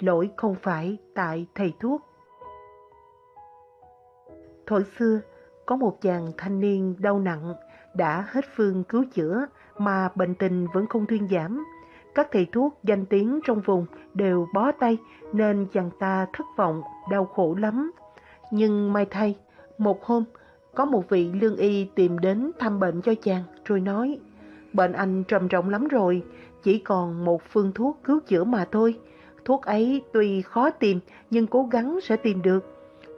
lỗi không phải tại thầy thuốc. Thời xưa, có một chàng thanh niên đau nặng, đã hết phương cứu chữa mà bệnh tình vẫn không thuyên giảm. Các thầy thuốc danh tiếng trong vùng đều bó tay nên chàng ta thất vọng, đau khổ lắm. Nhưng may thay, một hôm, có một vị lương y tìm đến thăm bệnh cho chàng rồi nói Bệnh anh trầm trọng lắm rồi, chỉ còn một phương thuốc cứu chữa mà thôi. Thuốc ấy tuy khó tìm nhưng cố gắng sẽ tìm được.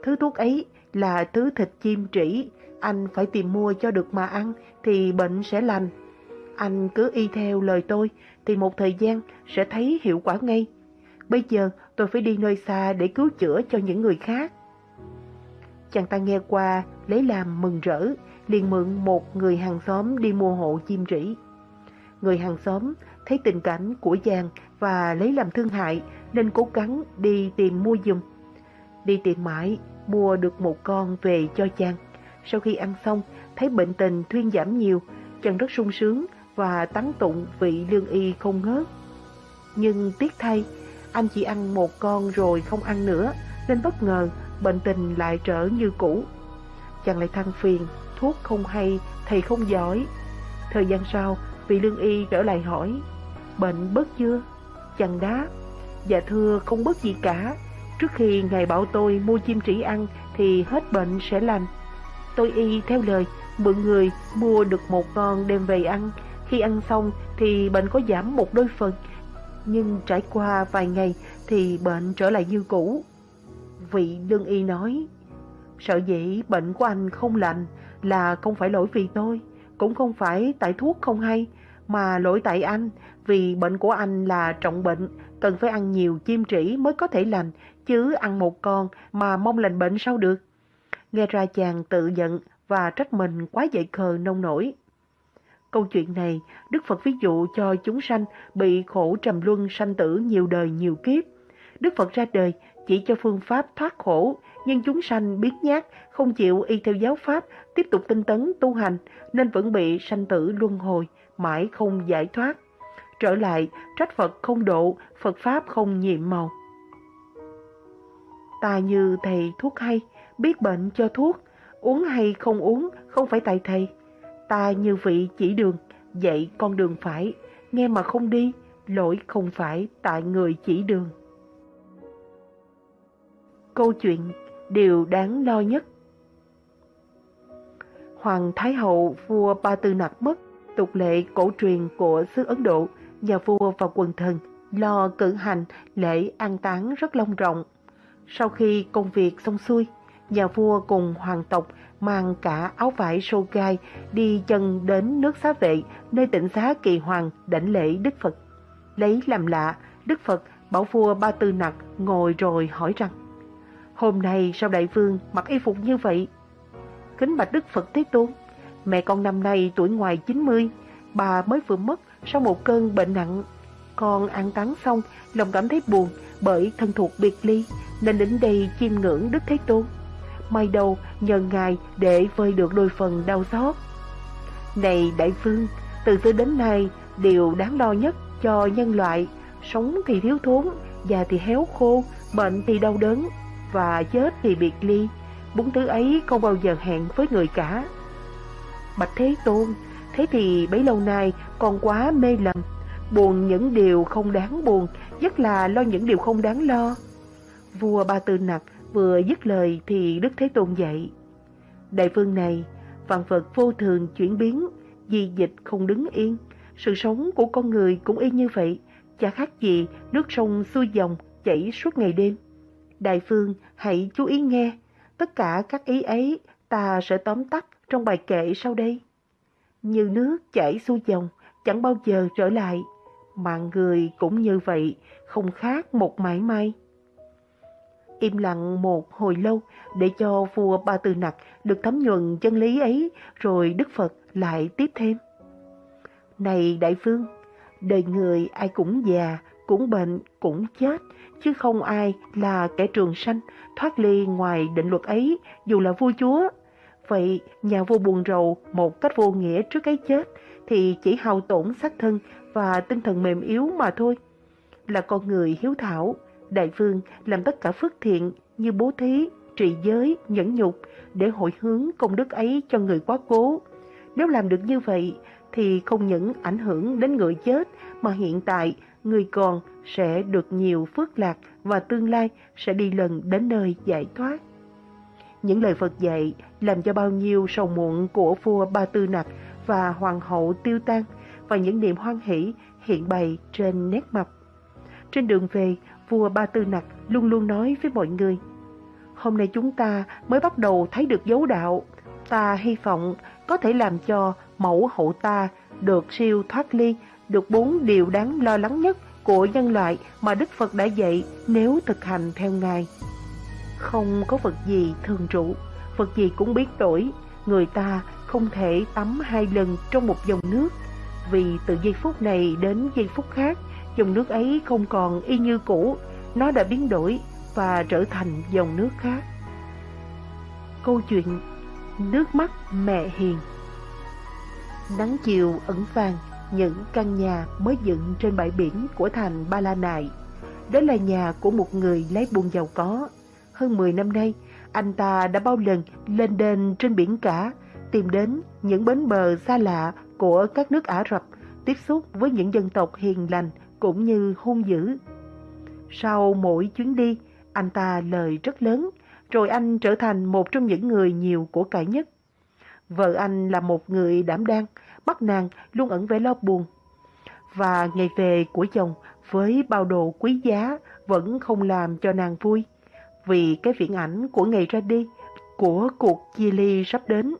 Thứ thuốc ấy là thứ thịt chim trĩ, anh phải tìm mua cho được mà ăn thì bệnh sẽ lành. Anh cứ y theo lời tôi thì một thời gian sẽ thấy hiệu quả ngay. Bây giờ tôi phải đi nơi xa để cứu chữa cho những người khác. Chàng ta nghe qua lấy làm mừng rỡ, liền mượn một người hàng xóm đi mua hộ chim trĩ. Người hàng xóm thấy tình cảnh của chàng và lấy làm thương hại nên cố gắng đi tìm mua dùm. Đi tìm mãi, mua được một con về cho chàng. Sau khi ăn xong, thấy bệnh tình thuyên giảm nhiều, chàng rất sung sướng và tán tụng vị lương y không ngớt. Nhưng tiếc thay, anh chỉ ăn một con rồi không ăn nữa, nên bất ngờ bệnh tình lại trở như cũ. Chàng lại than phiền, thuốc không hay, thầy không giỏi. Thời gian sau, vị lương y trở lại hỏi, bệnh bớt chưa? Chàng đá, dạ thưa không bất gì cả. Trước khi ngài bảo tôi mua chim trĩ ăn thì hết bệnh sẽ lành. Tôi y theo lời, mượn người mua được một con đem về ăn. Khi ăn xong thì bệnh có giảm một đôi phần, nhưng trải qua vài ngày thì bệnh trở lại như cũ. Vị lương y nói, sợ dĩ bệnh của anh không lành là không phải lỗi vì tôi, cũng không phải tại thuốc không hay, mà lỗi tại anh vì bệnh của anh là trọng bệnh, cần phải ăn nhiều chim trĩ mới có thể lành, chứ ăn một con mà mong lành bệnh sao được. Nghe ra chàng tự giận và trách mình quá dậy khờ nông nổi. Câu chuyện này, Đức Phật ví dụ cho chúng sanh bị khổ trầm luân sanh tử nhiều đời nhiều kiếp. Đức Phật ra đời chỉ cho phương pháp thoát khổ, nhưng chúng sanh biết nhát, không chịu y theo giáo pháp, tiếp tục tinh tấn tu hành, nên vẫn bị sanh tử luân hồi, mãi không giải thoát. Trở lại, trách Phật không độ, Phật Pháp không nhiệm màu. Ta như thầy thuốc hay, biết bệnh cho thuốc, uống hay không uống không phải tại thầy. Ta như vị chỉ đường, dạy con đường phải, nghe mà không đi, lỗi không phải tại người chỉ đường. Câu chuyện Điều đáng lo nhất Hoàng Thái Hậu vua Ba Tư Nặc mất, tục lệ cổ truyền của xứ Ấn Độ, nhà vua và quần thần lo cử hành lễ an táng rất long trọng. Sau khi công việc xong xuôi, nhà vua cùng hoàng tộc mang cả áo vải sô gai đi chân đến nước xá vệ nơi tỉnh xá kỳ hoàng đảnh lễ Đức Phật. Lấy làm lạ, Đức Phật bảo vua Ba Tư Nặc ngồi rồi hỏi rằng Hôm nay sao đại vương mặc y phục như vậy? Kính bạch Đức Phật Thế Tôn, mẹ con năm nay tuổi ngoài 90, bà mới vừa mất sau một cơn bệnh nặng. Con ăn táng xong, lòng cảm thấy buồn bởi thân thuộc biệt ly, nên đến đây chiêm ngưỡng Đức Thế Tôn. May đầu nhờ Ngài để vơi được đôi phần đau xót. Này đại vương, từ xưa đến nay, điều đáng lo nhất cho nhân loại, sống thì thiếu thốn, già thì héo khô, bệnh thì đau đớn, và chết thì biệt ly. Bốn thứ ấy không bao giờ hẹn với người cả. Bạch Thế Tôn, thế thì bấy lâu nay còn quá mê lầm, buồn những điều không đáng buồn, nhất là lo những điều không đáng lo. Vua Ba Tư Nặc vừa dứt lời thì Đức Thế Tôn dạy. Đại phương này, vạn vật vô thường chuyển biến, di dịch không đứng yên. Sự sống của con người cũng y như vậy, chả khác gì nước sông xuôi dòng chảy suốt ngày đêm. Đại phương hãy chú ý nghe, tất cả các ý ấy ta sẽ tóm tắt trong bài kệ sau đây. Như nước chảy xuôi dòng, chẳng bao giờ trở lại, mạng người cũng như vậy, không khác một mãi may. Im lặng một hồi lâu để cho vua Ba Tư Nặc được thấm nhuần chân lý ấy, rồi Đức Phật lại tiếp thêm. Này đại phương, đời người ai cũng già, cũng bệnh, cũng chết, chứ không ai là kẻ trường sanh thoát ly ngoài định luật ấy dù là vua chúa. Vậy nhà vua buồn rầu một cách vô nghĩa trước cái chết thì chỉ hao tổn xác thân và tinh thần mềm yếu mà thôi. Là con người hiếu thảo, Đại vương làm tất cả phước thiện như bố thí, trị giới, nhẫn nhục để hội hướng công đức ấy cho người quá cố. Nếu làm được như vậy thì không những ảnh hưởng đến người chết mà hiện tại người còn sẽ được nhiều phước lạc và tương lai sẽ đi lần đến nơi giải thoát. Những lời Phật dạy làm cho bao nhiêu sầu muộn của vua Ba Tư Nặc và hoàng hậu tiêu tan và những niềm hoan hỷ hiện bày trên nét mặt. Trên đường về, vua Ba Tư Nặc luôn luôn nói với mọi người, Hôm nay chúng ta mới bắt đầu thấy được dấu đạo, ta hy vọng có thể làm cho mẫu hậu ta được siêu thoát ly, được bốn điều đáng lo lắng nhất của nhân loại mà Đức Phật đã dạy nếu thực hành theo Ngài. Không có vật gì thường trụ, vật gì cũng biến đổi, người ta không thể tắm hai lần trong một dòng nước, vì từ giây phút này đến giây phút khác, dòng nước ấy không còn y như cũ, nó đã biến đổi và trở thành dòng nước khác. Câu chuyện Nước mắt mẹ hiền Nắng chiều ẩn vàng những căn nhà mới dựng trên bãi biển của thành Ba La Nại. Đó là nhà của một người lấy buôn giàu có. Hơn 10 năm nay, anh ta đã bao lần lên đền trên biển cả, tìm đến những bến bờ xa lạ của các nước Ả Rập, tiếp xúc với những dân tộc hiền lành cũng như hung dữ. Sau mỗi chuyến đi, anh ta lời rất lớn, rồi anh trở thành một trong những người nhiều của cải nhất. Vợ anh là một người đảm đang, bắt nàng luôn ẩn vẻ lo buồn. Và ngày về của chồng với bao đồ quý giá vẫn không làm cho nàng vui, vì cái viễn ảnh của ngày ra đi, của cuộc chia ly sắp đến.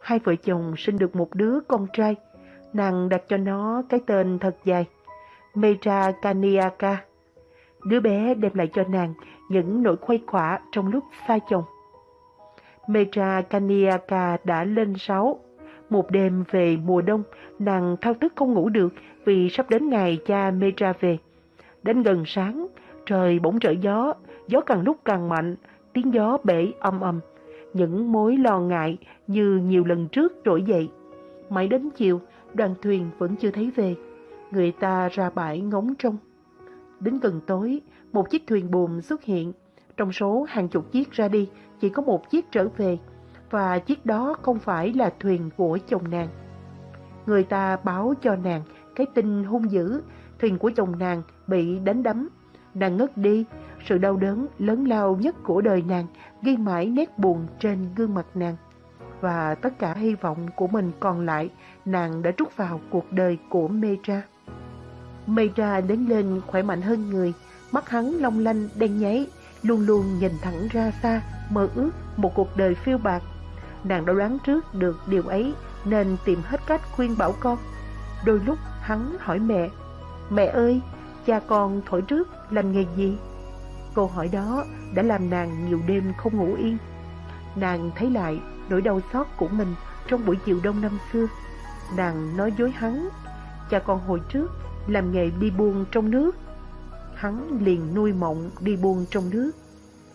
Hai vợ chồng sinh được một đứa con trai, nàng đặt cho nó cái tên thật dài, Metra Kaniaka. Đứa bé đem lại cho nàng những nỗi khuây khỏa trong lúc xa chồng. Metra Kaniaka đã lên sáu. Một đêm về mùa đông, nàng thao thức không ngủ được vì sắp đến ngày cha Metra về. Đến gần sáng, trời bỗng trở gió, gió càng lúc càng mạnh, tiếng gió bể âm âm. Những mối lo ngại như nhiều lần trước trỗi dậy. Mãi đến chiều, đoàn thuyền vẫn chưa thấy về. Người ta ra bãi ngóng trông. Đến gần tối, một chiếc thuyền buồm xuất hiện. Trong số hàng chục chiếc ra đi, chỉ có một chiếc trở về, và chiếc đó không phải là thuyền của chồng nàng. Người ta báo cho nàng cái tin hung dữ, thuyền của chồng nàng bị đánh đắm. Nàng ngất đi, sự đau đớn lớn lao nhất của đời nàng ghi mãi nét buồn trên gương mặt nàng. Và tất cả hy vọng của mình còn lại, nàng đã trút vào cuộc đời của Metra. Metra đến lên khỏe mạnh hơn người, mắt hắn long lanh đen nháy, luôn luôn nhìn thẳng ra xa, mơ ước một cuộc đời phiêu bạc. Nàng đã đoán trước được điều ấy nên tìm hết cách khuyên bảo con. Đôi lúc hắn hỏi mẹ, Mẹ ơi, cha con thổi trước làm nghề gì? Câu hỏi đó đã làm nàng nhiều đêm không ngủ yên. Nàng thấy lại nỗi đau xót của mình trong buổi chiều đông năm xưa. Nàng nói dối hắn, cha con hồi trước làm nghề đi buôn trong nước. Hắn liền nuôi mộng đi buôn trong nước.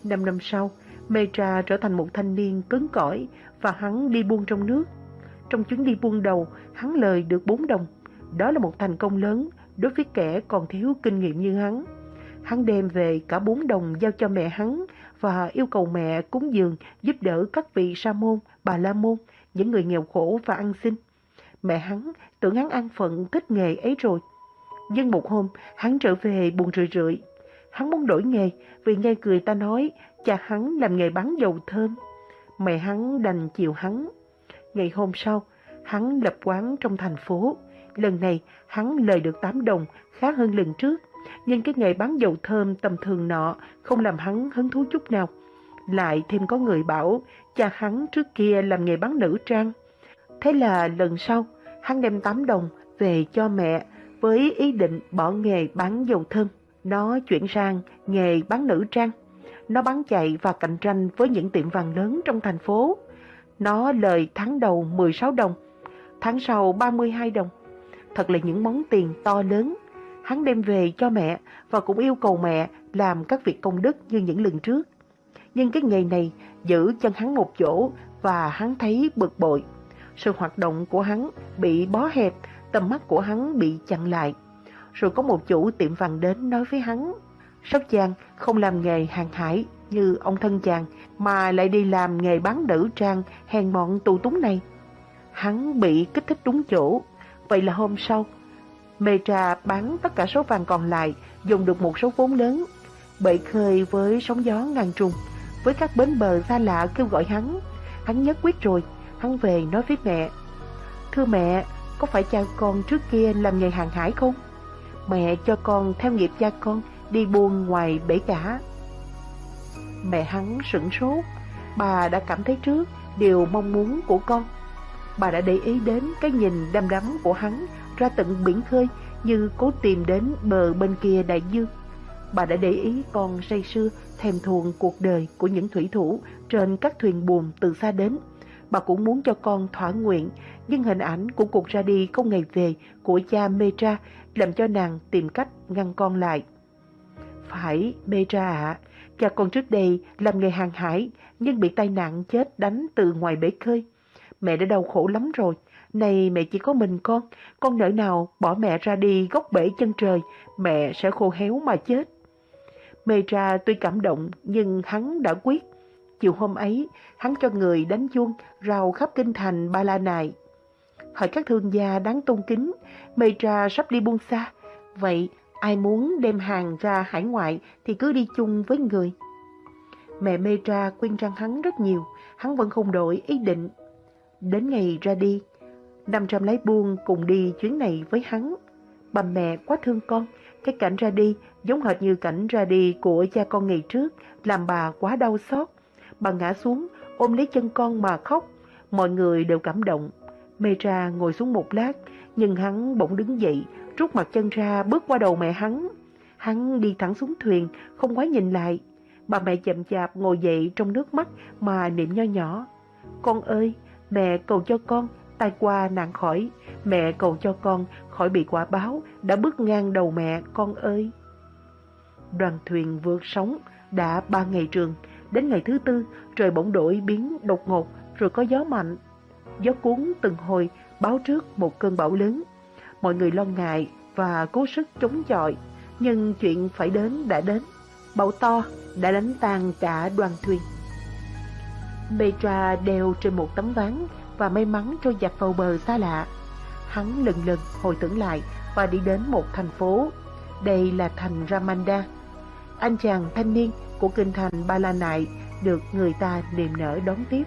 Năm năm sau, Metra trở thành một thanh niên cứng cỏi và hắn đi buôn trong nước. Trong chuyến đi buôn đầu, hắn lời được 4 đồng. Đó là một thành công lớn đối với kẻ còn thiếu kinh nghiệm như hắn. Hắn đem về cả bốn đồng giao cho mẹ hắn và yêu cầu mẹ cúng dường giúp đỡ các vị sa môn, bà la môn, những người nghèo khổ và ăn xin. Mẹ hắn tưởng hắn ăn phận thích nghề ấy rồi. Nhưng một hôm, hắn trở về buồn rười rượi. Hắn muốn đổi nghề vì nghe người ta nói cha hắn làm nghề bán dầu thơm. Mẹ hắn đành chịu hắn. Ngày hôm sau, hắn lập quán trong thành phố. Lần này, hắn lời được 8 đồng, khá hơn lần trước. Nhưng cái nghề bán dầu thơm tầm thường nọ không làm hắn hứng thú chút nào. Lại thêm có người bảo cha hắn trước kia làm nghề bán nữ trang. Thế là lần sau, hắn đem 8 đồng về cho mẹ với ý định bỏ nghề bán dầu thơm. Nó chuyển sang nghề bán nữ trang. Nó bán chạy và cạnh tranh với những tiệm vàng lớn trong thành phố. Nó lời tháng đầu 16 đồng, tháng sau 32 đồng. Thật là những món tiền to lớn. Hắn đem về cho mẹ và cũng yêu cầu mẹ làm các việc công đức như những lần trước. Nhưng cái nghề này giữ chân hắn một chỗ và hắn thấy bực bội. Sự hoạt động của hắn bị bó hẹp, tầm mắt của hắn bị chặn lại. Rồi có một chủ tiệm vàng đến nói với hắn, Sóc Giang không làm nghề hàng hải như ông thân chàng mà lại đi làm nghề bán nữ trang hèn mọn tù túng này. Hắn bị kích thích đúng chỗ. Vậy là hôm sau, Mê Trà bán tất cả số vàng còn lại, dùng được một số vốn lớn. Bậy khơi với sóng gió ngàn trùng, với các bến bờ xa lạ kêu gọi hắn. Hắn nhất quyết rồi, hắn về nói với mẹ. Thưa mẹ, có phải cha con trước kia làm nghề hàng hải không? Mẹ cho con theo nghiệp cha con đi buôn ngoài bể cả. Mẹ hắn sửng sốt, bà đã cảm thấy trước điều mong muốn của con. Bà đã để ý đến cái nhìn đăm đắm của hắn ra tận biển khơi như cố tìm đến bờ bên kia đại dương. Bà đã để ý con say sưa thèm thuồng cuộc đời của những thủy thủ trên các thuyền buồm từ xa đến. Bà cũng muốn cho con thỏa nguyện, nhưng hình ảnh của cuộc ra đi không ngày về của cha Metra làm cho nàng tìm cách ngăn con lại. Phải, Metra ạ, cha con trước đây làm nghề hàng hải nhưng bị tai nạn chết đánh từ ngoài bể khơi. Mẹ đã đau khổ lắm rồi, này mẹ chỉ có mình con, con nỡ nào bỏ mẹ ra đi góc bể chân trời, mẹ sẽ khô héo mà chết. Metra tuy cảm động nhưng hắn đã quyết. Chiều hôm ấy, hắn cho người đánh chuông rào khắp kinh thành Ba La Nại. Hỏi các thương gia đáng tôn kính, Metra sắp đi buông xa. Vậy ai muốn đem hàng ra hải ngoại thì cứ đi chung với người. Mẹ Metra khuyên răng hắn rất nhiều, hắn vẫn không đổi ý định. Đến ngày ra đi, 500 lái buôn cùng đi chuyến này với hắn. Bà mẹ quá thương con, cái cảnh ra đi giống hệt như cảnh ra đi của cha con ngày trước, làm bà quá đau xót. Bà ngã xuống, ôm lấy chân con mà khóc. Mọi người đều cảm động. Mê ra ngồi xuống một lát, nhưng hắn bỗng đứng dậy, rút mặt chân ra bước qua đầu mẹ hắn. Hắn đi thẳng xuống thuyền, không quá nhìn lại. Bà mẹ chậm chạp ngồi dậy trong nước mắt mà niệm nho nhỏ. Con ơi, mẹ cầu cho con, tai qua nạn khỏi. Mẹ cầu cho con khỏi bị quả báo, đã bước ngang đầu mẹ, con ơi. Đoàn thuyền vượt sóng, đã ba ngày trường. Đến ngày thứ tư, trời bỗng đổi biến đột ngột, rồi có gió mạnh. Gió cuốn từng hồi, báo trước một cơn bão lớn. Mọi người lo ngại và cố sức chống chọi, nhưng chuyện phải đến đã đến. Bão to đã đánh tan cả đoàn thuyền. Petra đeo trên một tấm ván và may mắn trôi dạt vào bờ xa lạ. Hắn lần lần hồi tưởng lại và đi đến một thành phố. Đây là thành Ramanda. Anh chàng thanh niên của kinh thành Ba La Nại được người ta niềm nở đón tiếp.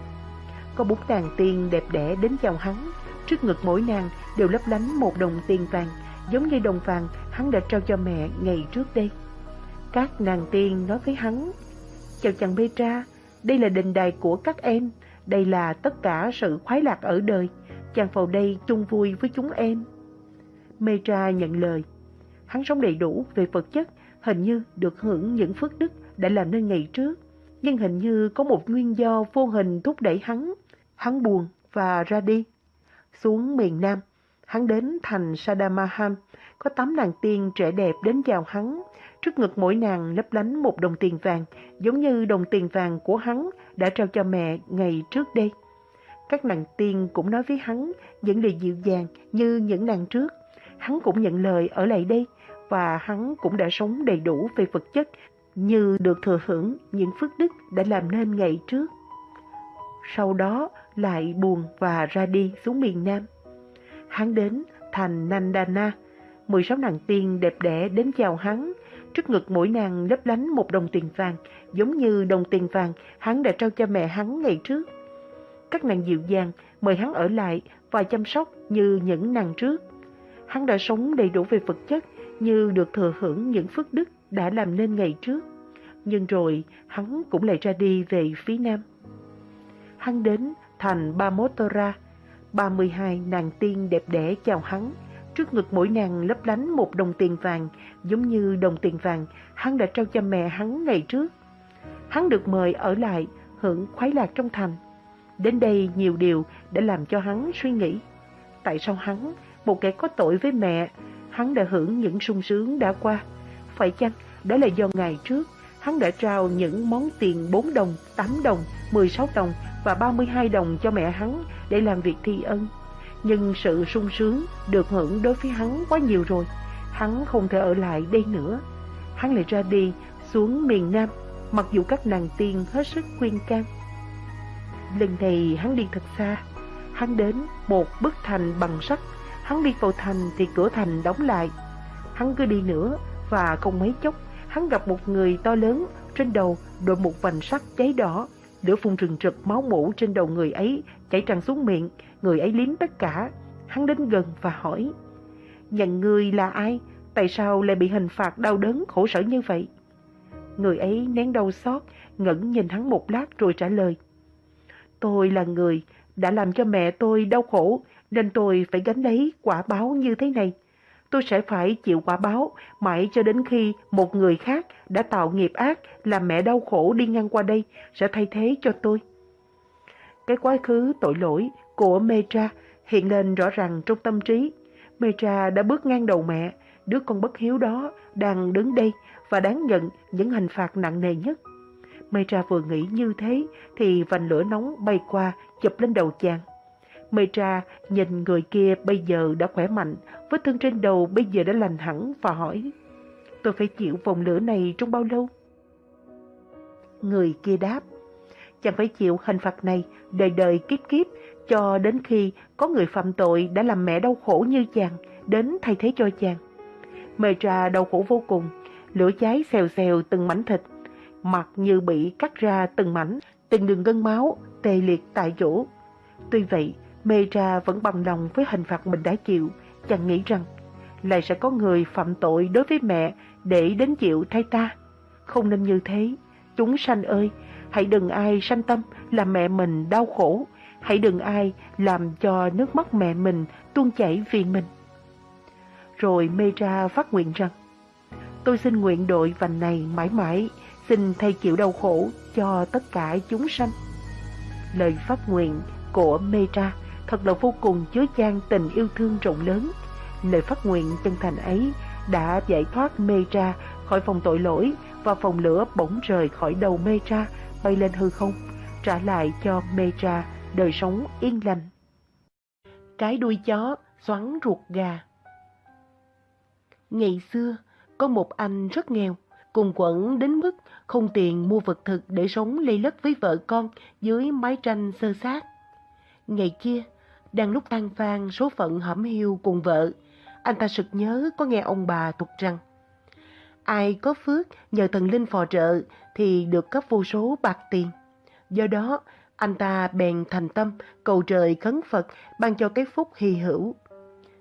Có bốn nàng tiên đẹp đẽ đến chào hắn. Trước ngực mỗi nàng đều lấp lánh một đồng tiền vàng, giống như đồng vàng hắn đã trao cho mẹ ngày trước đây. Các nàng tiên nói với hắn, Chào chàng Petra, đây là đình đài của các em, đây là tất cả sự khoái lạc ở đời, chàng vào đây chung vui với chúng em. Petra nhận lời, hắn sống đầy đủ về vật chất, hình như được hưởng những phước đức đã làm nên ngày trước, nhưng hình như có một nguyên do vô hình thúc đẩy hắn. Hắn buồn và ra đi. Xuống miền Nam, hắn đến thành Sadamahan, có tám nàng tiên trẻ đẹp đến chào hắn. Trước ngực mỗi nàng lấp lánh một đồng tiền vàng, giống như đồng tiền vàng của hắn đã trao cho mẹ ngày trước đây. Các nàng tiên cũng nói với hắn những lời dịu dàng như những nàng trước. Hắn cũng nhận lời ở lại đây và hắn cũng đã sống đầy đủ về vật chất như được thừa hưởng những phước đức đã làm nên ngày trước. Sau đó lại buồn và ra đi xuống miền Nam. Hắn đến thành Nandana, 16 nàng tiên đẹp đẽ đến chào hắn. Trước ngực mỗi nàng lấp lánh một đồng tiền vàng, giống như đồng tiền vàng hắn đã trao cho mẹ hắn ngày trước. Các nàng dịu dàng mời hắn ở lại và chăm sóc như những nàng trước. Hắn đã sống đầy đủ về vật chất như được thừa hưởng những phước đức đã làm nên ngày trước. Nhưng rồi hắn cũng lại ra đi về phía nam. Hắn đến thành Bamotora, 32 nàng tiên đẹp đẽ chào hắn. Trước ngực mỗi nàng lấp lánh một đồng tiền vàng, giống như đồng tiền vàng hắn đã trao cho mẹ hắn ngày trước. Hắn được mời ở lại, hưởng khoái lạc trong thành. Đến đây nhiều điều đã làm cho hắn suy nghĩ. Tại sao hắn, một kẻ có tội với mẹ, hắn đã hưởng những sung sướng đã qua? Phải chăng đó là do ngày trước hắn đã trao những món tiền 4 đồng, 8 đồng, 16 đồng và 32 đồng cho mẹ hắn để làm việc thi ân. Nhưng sự sung sướng được hưởng đối với hắn quá nhiều rồi, hắn không thể ở lại đây nữa. hắn lại ra đi xuống miền Nam, mặc dù các nàng tiên hết sức khuyên can. Lần này hắn đi thật xa, hắn đến một bức thành bằng sắt, hắn đi vào thành thì cửa thành đóng lại. Hắn cứ đi nữa và không mấy chốc, hắn gặp một người to lớn, trên đầu đội một vành sắt cháy đỏ, lửa phun rừng rực máu mũ trên đầu người ấy chảy tràn xuống miệng, người ấy liếm tất cả. Hắn đến gần và hỏi, nhận người là ai? Tại sao lại bị hình phạt đau đớn khổ sở như vậy? Người ấy nén đau xót, ngẩn nhìn hắn một lát rồi trả lời. Tôi là người đã làm cho mẹ tôi đau khổ, nên tôi phải gánh lấy quả báo như thế này. Tôi sẽ phải chịu quả báo mãi cho đến khi một người khác đã tạo nghiệp ác làm mẹ đau khổ đi ngang qua đây sẽ thay thế cho tôi. Cái quá khứ tội lỗi của Metra hiện lên rõ ràng trong tâm trí. Metra đã bước ngang đầu mẹ, đứa con bất hiếu đó đang đứng đây và đáng nhận những hình phạt nặng nề nhất. Metra vừa nghĩ như thế thì vành lửa nóng bay qua chụp lên đầu chàng. Metra nhìn người kia bây giờ đã khỏe mạnh, vết thương trên đầu bây giờ đã lành hẳn và hỏi Tôi phải chịu vòng lửa này trong bao lâu? Người kia đáp Chàng phải chịu hình phạt này đời đời kiếp kiếp cho đến khi có người phạm tội đã làm mẹ đau khổ như chàng đến thay thế cho chàng. Metra đau khổ vô cùng, lửa cháy xèo xèo từng mảnh thịt, mặt như bị cắt ra từng mảnh, từng đường gân máu, tê liệt tại chỗ. Tuy vậy, Metra vẫn bằng lòng với hình phạt mình đã chịu, chàng nghĩ rằng lại sẽ có người phạm tội đối với mẹ để đến chịu thay ta. Không nên như thế, chúng sanh ơi, hãy đừng ai sanh tâm làm mẹ mình đau khổ, hãy đừng ai làm cho nước mắt mẹ mình tuôn chảy vì mình. Rồi Metra phát nguyện rằng, tôi xin nguyện đội vành này mãi mãi, xin thay chịu đau khổ cho tất cả chúng sanh. Lời phát nguyện của Metra thật là vô cùng chứa chan tình yêu thương rộng lớn. Lời phát nguyện chân thành ấy đã giải thoát Metra khỏi phòng tội lỗi và phòng lửa bỗng rời khỏi đầu Metra bay lên hư không, trả lại cho Metra đời sống yên lành. Cái đuôi chó xoắn ruột gà Ngày xưa, có một anh rất nghèo, cùng quẩn đến mức không tiền mua vật thực để sống lây lất với vợ con dưới mái tranh sơ sát. Ngày kia, đang lúc tan phan số phận hẩm hiu cùng vợ, anh ta sực nhớ có nghe ông bà thuật rằng ai có phước nhờ thần linh phò trợ thì được cấp vô số bạc tiền. Do đó, anh ta bèn thành tâm cầu trời khấn Phật ban cho cái phúc hy hữu.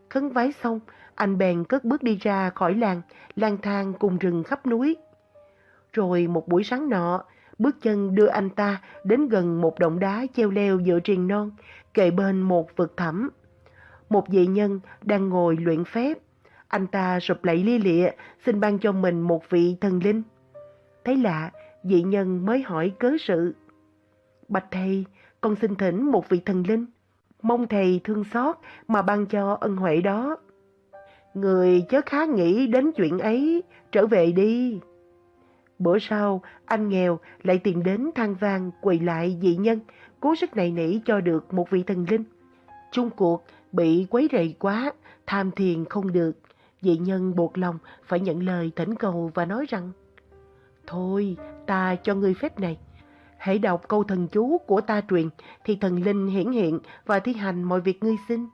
Khấn vái xong, anh bèn cất bước đi ra khỏi làng, lang thang cùng rừng khắp núi. Rồi một buổi sáng nọ, bước chân đưa anh ta đến gần một động đá treo leo giữa triền non, kề bên một vực thẳm. Một vị nhân đang ngồi luyện phép. Anh ta sụp lạy lia lịa, xin ban cho mình một vị thần linh. Thấy lạ, vị nhân mới hỏi cớ sự. Bạch thầy, con xin thỉnh một vị thần linh. Mong thầy thương xót mà ban cho ân huệ đó. Người chớ khá nghĩ đến chuyện ấy, trở về đi. Bữa sau, anh nghèo lại tìm đến than vang quỳ lại dị nhân, cố sức này nỉ cho được một vị thần linh. Chung cuộc, bị quấy rầy quá, tham thiền không được. Dị nhân buộc lòng phải nhận lời thỉnh cầu và nói rằng Thôi, ta cho ngươi phép này. Hãy đọc câu thần chú của ta truyền thì thần linh hiển hiện và thi hành mọi việc ngươi xin.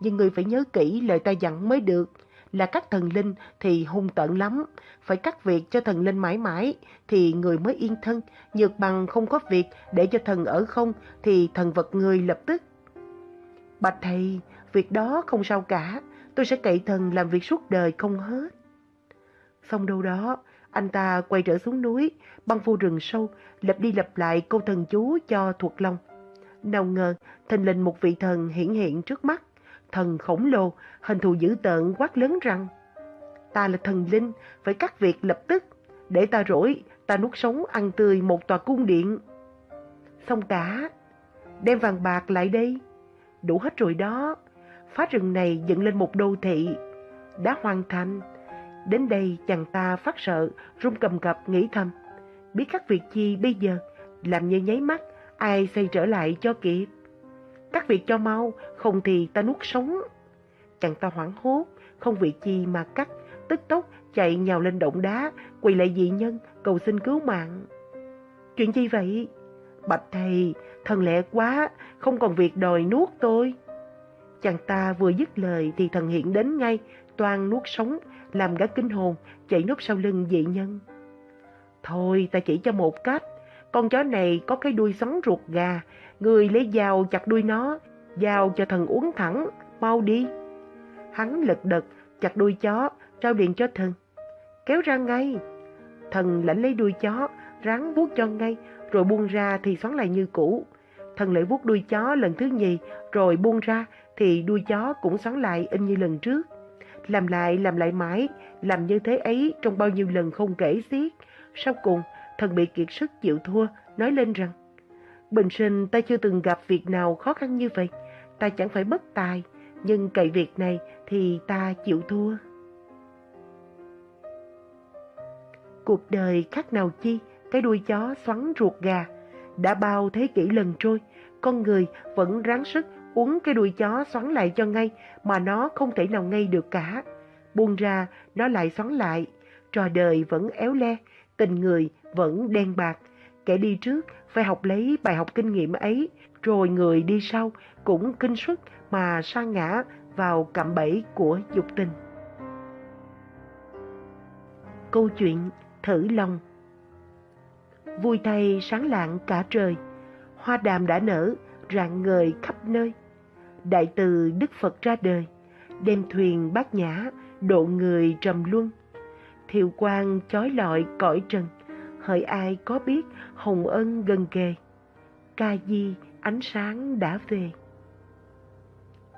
Nhưng ngươi phải nhớ kỹ lời ta dặn mới được là các thần linh thì hung tợn lắm, phải cắt việc cho thần linh mãi mãi thì người mới yên thân, nhược bằng không có việc để cho thần ở không thì thần vật người lập tức. Bạch thầy, việc đó không sao cả, tôi sẽ cậy thần làm việc suốt đời không hết. Xong đâu đó, anh ta quay trở xuống núi, băng vô rừng sâu, lặp đi lặp lại câu thần chú cho thuộc lòng. Nào ngờ, thình lình một vị thần hiển hiện trước mắt thần khổng lồ, hình thù dữ tợn quát lớn rằng Ta là thần linh, phải cắt việc lập tức, để ta rỗi, ta nuốt sống ăn tươi một tòa cung điện. Xong cả, đem vàng bạc lại đây, đủ hết rồi đó, phá rừng này dựng lên một đô thị, đã hoàn thành. Đến đây chàng ta phát sợ, run cầm cập nghĩ thầm, biết các việc chi bây giờ, làm như nháy mắt, ai xây trở lại cho kịp. các việc cho mau, không thì ta nuốt sống. Chàng ta hoảng hốt, không việc chi mà cắt, tức tốc chạy nhào lên động đá, quỳ lại dị nhân, cầu xin cứu mạng. Chuyện gì vậy? Bạch thầy, thần lẽ quá, không còn việc đòi nuốt tôi. Chàng ta vừa dứt lời thì thần hiện đến ngay, toàn nuốt sống, làm gã kinh hồn, chạy núp sau lưng dị nhân. Thôi ta chỉ cho một cách, con chó này có cái đuôi xoắn ruột gà, người lấy dao chặt đuôi nó, dao cho thần uống thẳng, mau đi. Hắn lật đật, chặt đuôi chó, trao điện cho thần. Kéo ra ngay. Thần lãnh lấy đuôi chó, ráng vuốt cho ngay, rồi buông ra thì xoắn lại như cũ. Thần lại vuốt đuôi chó lần thứ nhì, rồi buông ra thì đuôi chó cũng xoắn lại in như lần trước. Làm lại, làm lại mãi, làm như thế ấy trong bao nhiêu lần không kể xiết. Sau cùng, thần bị kiệt sức chịu thua, nói lên rằng Bình sinh ta chưa từng gặp việc nào khó khăn như vậy, ta chẳng phải bất tài, nhưng cậy việc này thì ta chịu thua. Cuộc đời khác nào chi, cái đuôi chó xoắn ruột gà. Đã bao thế kỷ lần trôi, con người vẫn ráng sức uống cái đuôi chó xoắn lại cho ngay mà nó không thể nào ngay được cả. Buông ra, nó lại xoắn lại. Trò đời vẫn éo le, tình người vẫn đen bạc. Kẻ đi trước phải học lấy bài học kinh nghiệm ấy, rồi người đi sau cũng kinh suất mà sa ngã vào cạm bẫy của dục tình. Câu chuyện Thử Lòng Vui thay sáng lạng cả trời, hoa đàm đã nở, rạng ngời khắp nơi. Đại từ Đức Phật ra đời, đem thuyền bát nhã, độ người trầm luân. Thiệu quang chói lọi cõi trần, hỡi ai có biết hồng ân gần kề. Ca di ánh sáng đã về.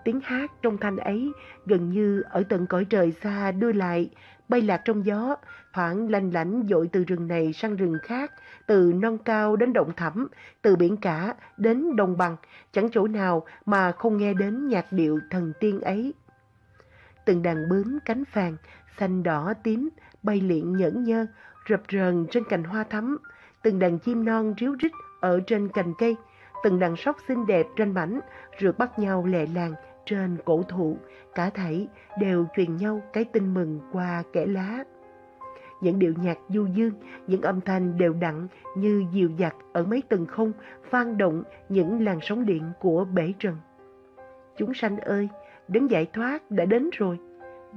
Tiếng hát trong thanh ấy gần như ở tận cõi trời xa đưa lại, bay lạc trong gió, thoảng lanh lảnh dội từ rừng này sang rừng khác, từ non cao đến động thẳm, từ biển cả đến đồng bằng, chẳng chỗ nào mà không nghe đến nhạc điệu thần tiên ấy. Từng đàn bướm cánh vàng, xanh đỏ tím, bay liện nhẫn nhơ, rập rờn trên cành hoa thắm, từng đàn chim non ríu rít ở trên cành cây, từng đàn sóc xinh đẹp trên mảnh, rượt bắt nhau lẹ làng trên cổ thụ, cả thảy đều truyền nhau cái tin mừng qua kẻ lá. Những điệu nhạc du dương, những âm thanh đều đặn như dịu dặt ở mấy tầng không, vang động những làn sóng điện của bể trần. Chúng sanh ơi, đến giải thoát đã đến rồi.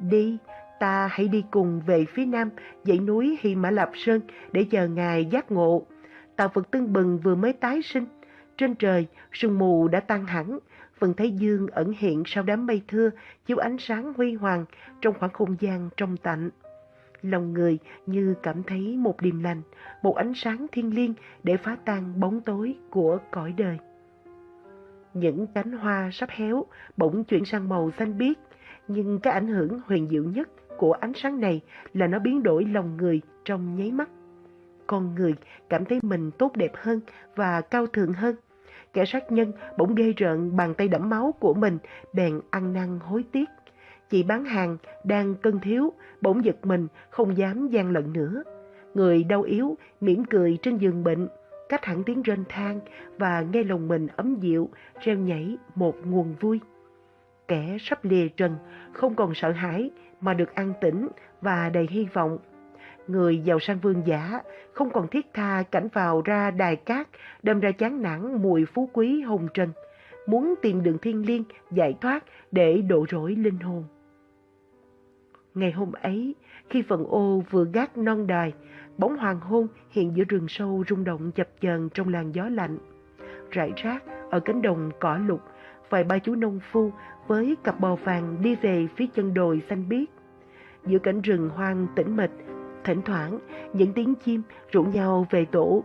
Đi, ta hãy đi cùng về phía nam, dãy núi Hy Mã Lạp Sơn để chờ Ngài giác ngộ. Tạo Phật Tương Bừng vừa mới tái sinh. Trên trời, sương mù đã tan hẳn, Vân Thái Dương ẩn hiện sau đám mây thưa, chiếu ánh sáng huy hoàng trong khoảng không gian trong tạnh. Lòng người như cảm thấy một điềm lành, một ánh sáng thiên liêng để phá tan bóng tối của cõi đời. Những cánh hoa sắp héo bỗng chuyển sang màu xanh biếc, nhưng cái ảnh hưởng huyền diệu nhất của ánh sáng này là nó biến đổi lòng người trong nháy mắt. Con người cảm thấy mình tốt đẹp hơn và cao thượng hơn. Kẻ sát nhân bỗng ghê rợn bàn tay đẫm máu của mình, bèn ăn năn hối tiếc. Chị bán hàng đang cân thiếu, bỗng giật mình, không dám gian lận nữa. Người đau yếu, mỉm cười trên giường bệnh, cách hẳn tiếng rên than và nghe lòng mình ấm dịu, reo nhảy một nguồn vui. Kẻ sắp lìa trần, không còn sợ hãi mà được an tĩnh và đầy hy vọng. Người giàu sang vương giả không còn thiết tha cảnh vào ra đài cát, đâm ra chán nản mùi phú quý hồng trần, muốn tìm đường thiên liêng giải thoát để độ rỗi linh hồn. Ngày hôm ấy, khi phần ô vừa gác non đài, bóng hoàng hôn hiện giữa rừng sâu rung động chập chờn trong làn gió lạnh. Rải rác ở cánh đồng cỏ lục, vài ba chú nông phu với cặp bò vàng đi về phía chân đồi xanh biếc. Giữa cảnh rừng hoang tĩnh mịch, thỉnh thoảng những tiếng chim rủ nhau về tổ.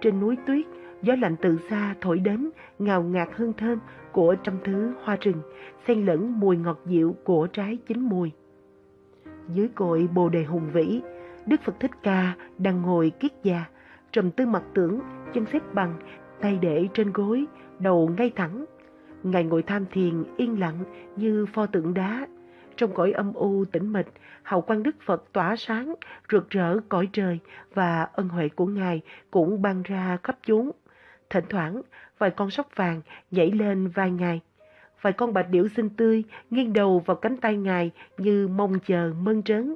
Trên núi tuyết, gió lạnh từ xa thổi đến, ngào ngạt hương thơm của trăm thứ hoa rừng, xen lẫn mùi ngọt dịu của trái chín mùi. Dưới cội bồ đề hùng vĩ, Đức Phật Thích Ca đang ngồi kiết già, trầm tư mặt tưởng, chân xếp bằng, tay để trên gối, đầu ngay thẳng. Ngài ngồi tham thiền yên lặng như pho tượng đá. Trong cõi âm u tĩnh mịch, hào quang Đức Phật tỏa sáng, rực rỡ cõi trời và ân huệ của Ngài cũng ban ra khắp chốn. Thỉnh thoảng, vài con sóc vàng nhảy lên vai Ngài. Vài con bạch điểu xinh tươi nghiêng đầu vào cánh tay Ngài như mong chờ mơn trớn.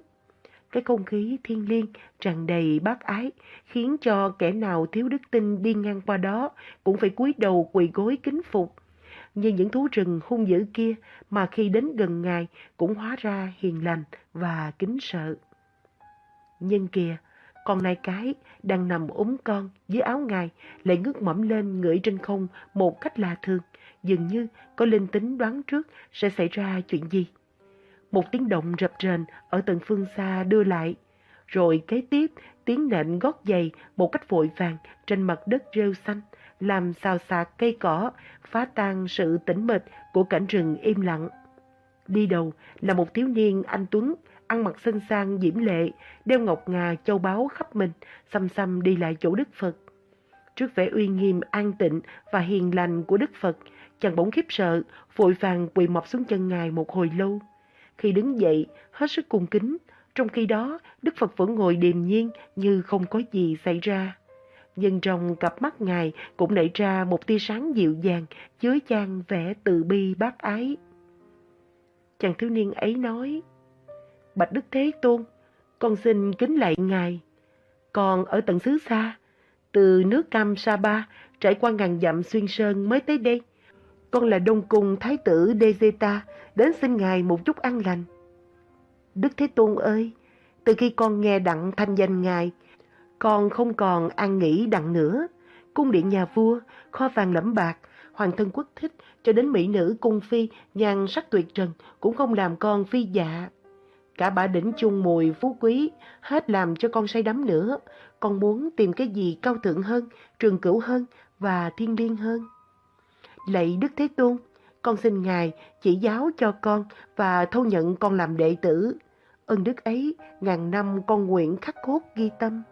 cái không khí thiên liêng tràn đầy bác ái, khiến cho kẻ nào thiếu đức tin đi ngang qua đó cũng phải cúi đầu quỳ gối kính phục. Như những thú rừng hung dữ kia mà khi đến gần Ngài cũng hóa ra hiền lành và kính sợ. Nhưng kìa, con nai cái đang nằm ốm con dưới áo ngài lại ngước mẫm lên ngửi trên không một cách lạ thường, dường như có linh tính đoán trước sẽ xảy ra chuyện gì. Một tiếng động rập rền ở tận phương xa đưa lại, rồi kế tiếp tiếng nện gót giày một cách vội vàng trên mặt đất rêu xanh, làm xào xạc cây cỏ, phá tan sự tĩnh mịch của cảnh rừng im lặng. Đi đầu là một thiếu niên anh Tuấn, ăn mặc xinh sang diễm lệ, đeo ngọc ngà châu báu khắp mình, xăm xăm đi lại chỗ Đức Phật. Trước vẻ uy nghiêm an tịnh và hiền lành của Đức Phật, chàng bỗng khiếp sợ, vội vàng quỳ mọc xuống chân ngài một hồi lâu. Khi đứng dậy, hết sức cung kính, trong khi đó Đức Phật vẫn ngồi điềm nhiên như không có gì xảy ra. Nhưng trong cặp mắt ngài cũng nảy ra một tia sáng dịu dàng, chứa chan vẻ từ bi bác ái. Chàng thiếu niên ấy nói, Bạch Đức Thế Tôn, con xin kính lạy Ngài. Còn ở tận xứ xa, từ nước Cam Sa Ba trải qua ngàn dặm xuyên sơn mới tới đây. Con là Đông Cung Thái tử Dezeta, đến xin Ngài một chút ăn lành. Đức Thế Tôn ơi, từ khi con nghe đặng thanh danh Ngài, con không còn an nghỉ đặng nữa. Cung điện nhà vua, kho vàng lẫm bạc, hoàng thân quốc thích cho đến mỹ nữ cung phi nhan sắc tuyệt trần cũng không làm con phi dạ. Cả bả đỉnh chung mùi phú quý, hết làm cho con say đắm nữa. Con muốn tìm cái gì cao thượng hơn, trường cửu hơn và thiên liêng hơn. Lạy Đức Thế Tôn, con xin Ngài chỉ giáo cho con và thâu nhận con làm đệ tử. Ơn đức ấy, ngàn năm con nguyện khắc cốt ghi tâm.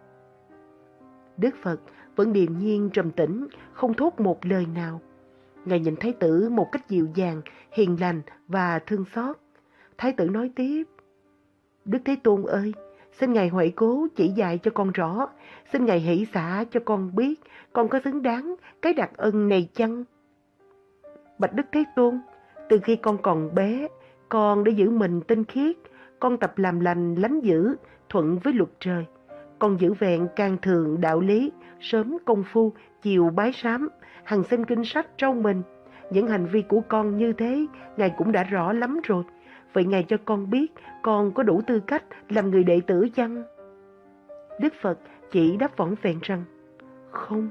Đức Phật vẫn điềm nhiên trầm tĩnh, không thốt một lời nào. Ngài nhìn Thái tử một cách dịu dàng, hiền lành và thương xót. Thái tử nói tiếp, Đức Thế Tôn ơi, xin Ngài huệ cố chỉ dạy cho con rõ, xin Ngài hỷ xả cho con biết con có xứng đáng cái đặc ân này chăng? Bạch Đức Thế Tôn, từ khi con còn bé, con đã giữ mình tinh khiết, con tập làm lành lánh dữ, thuận với luật trời. Con giữ vẹn càng thường đạo lý, sớm công phu, chiều bái sám, hằng xem kinh sách trong mình. Những hành vi của con như thế, Ngài cũng đã rõ lắm rồi. Vậy Ngài cho con biết con có đủ tư cách làm người đệ tử chăng? Đức Phật chỉ đáp võng vẹn rằng, không.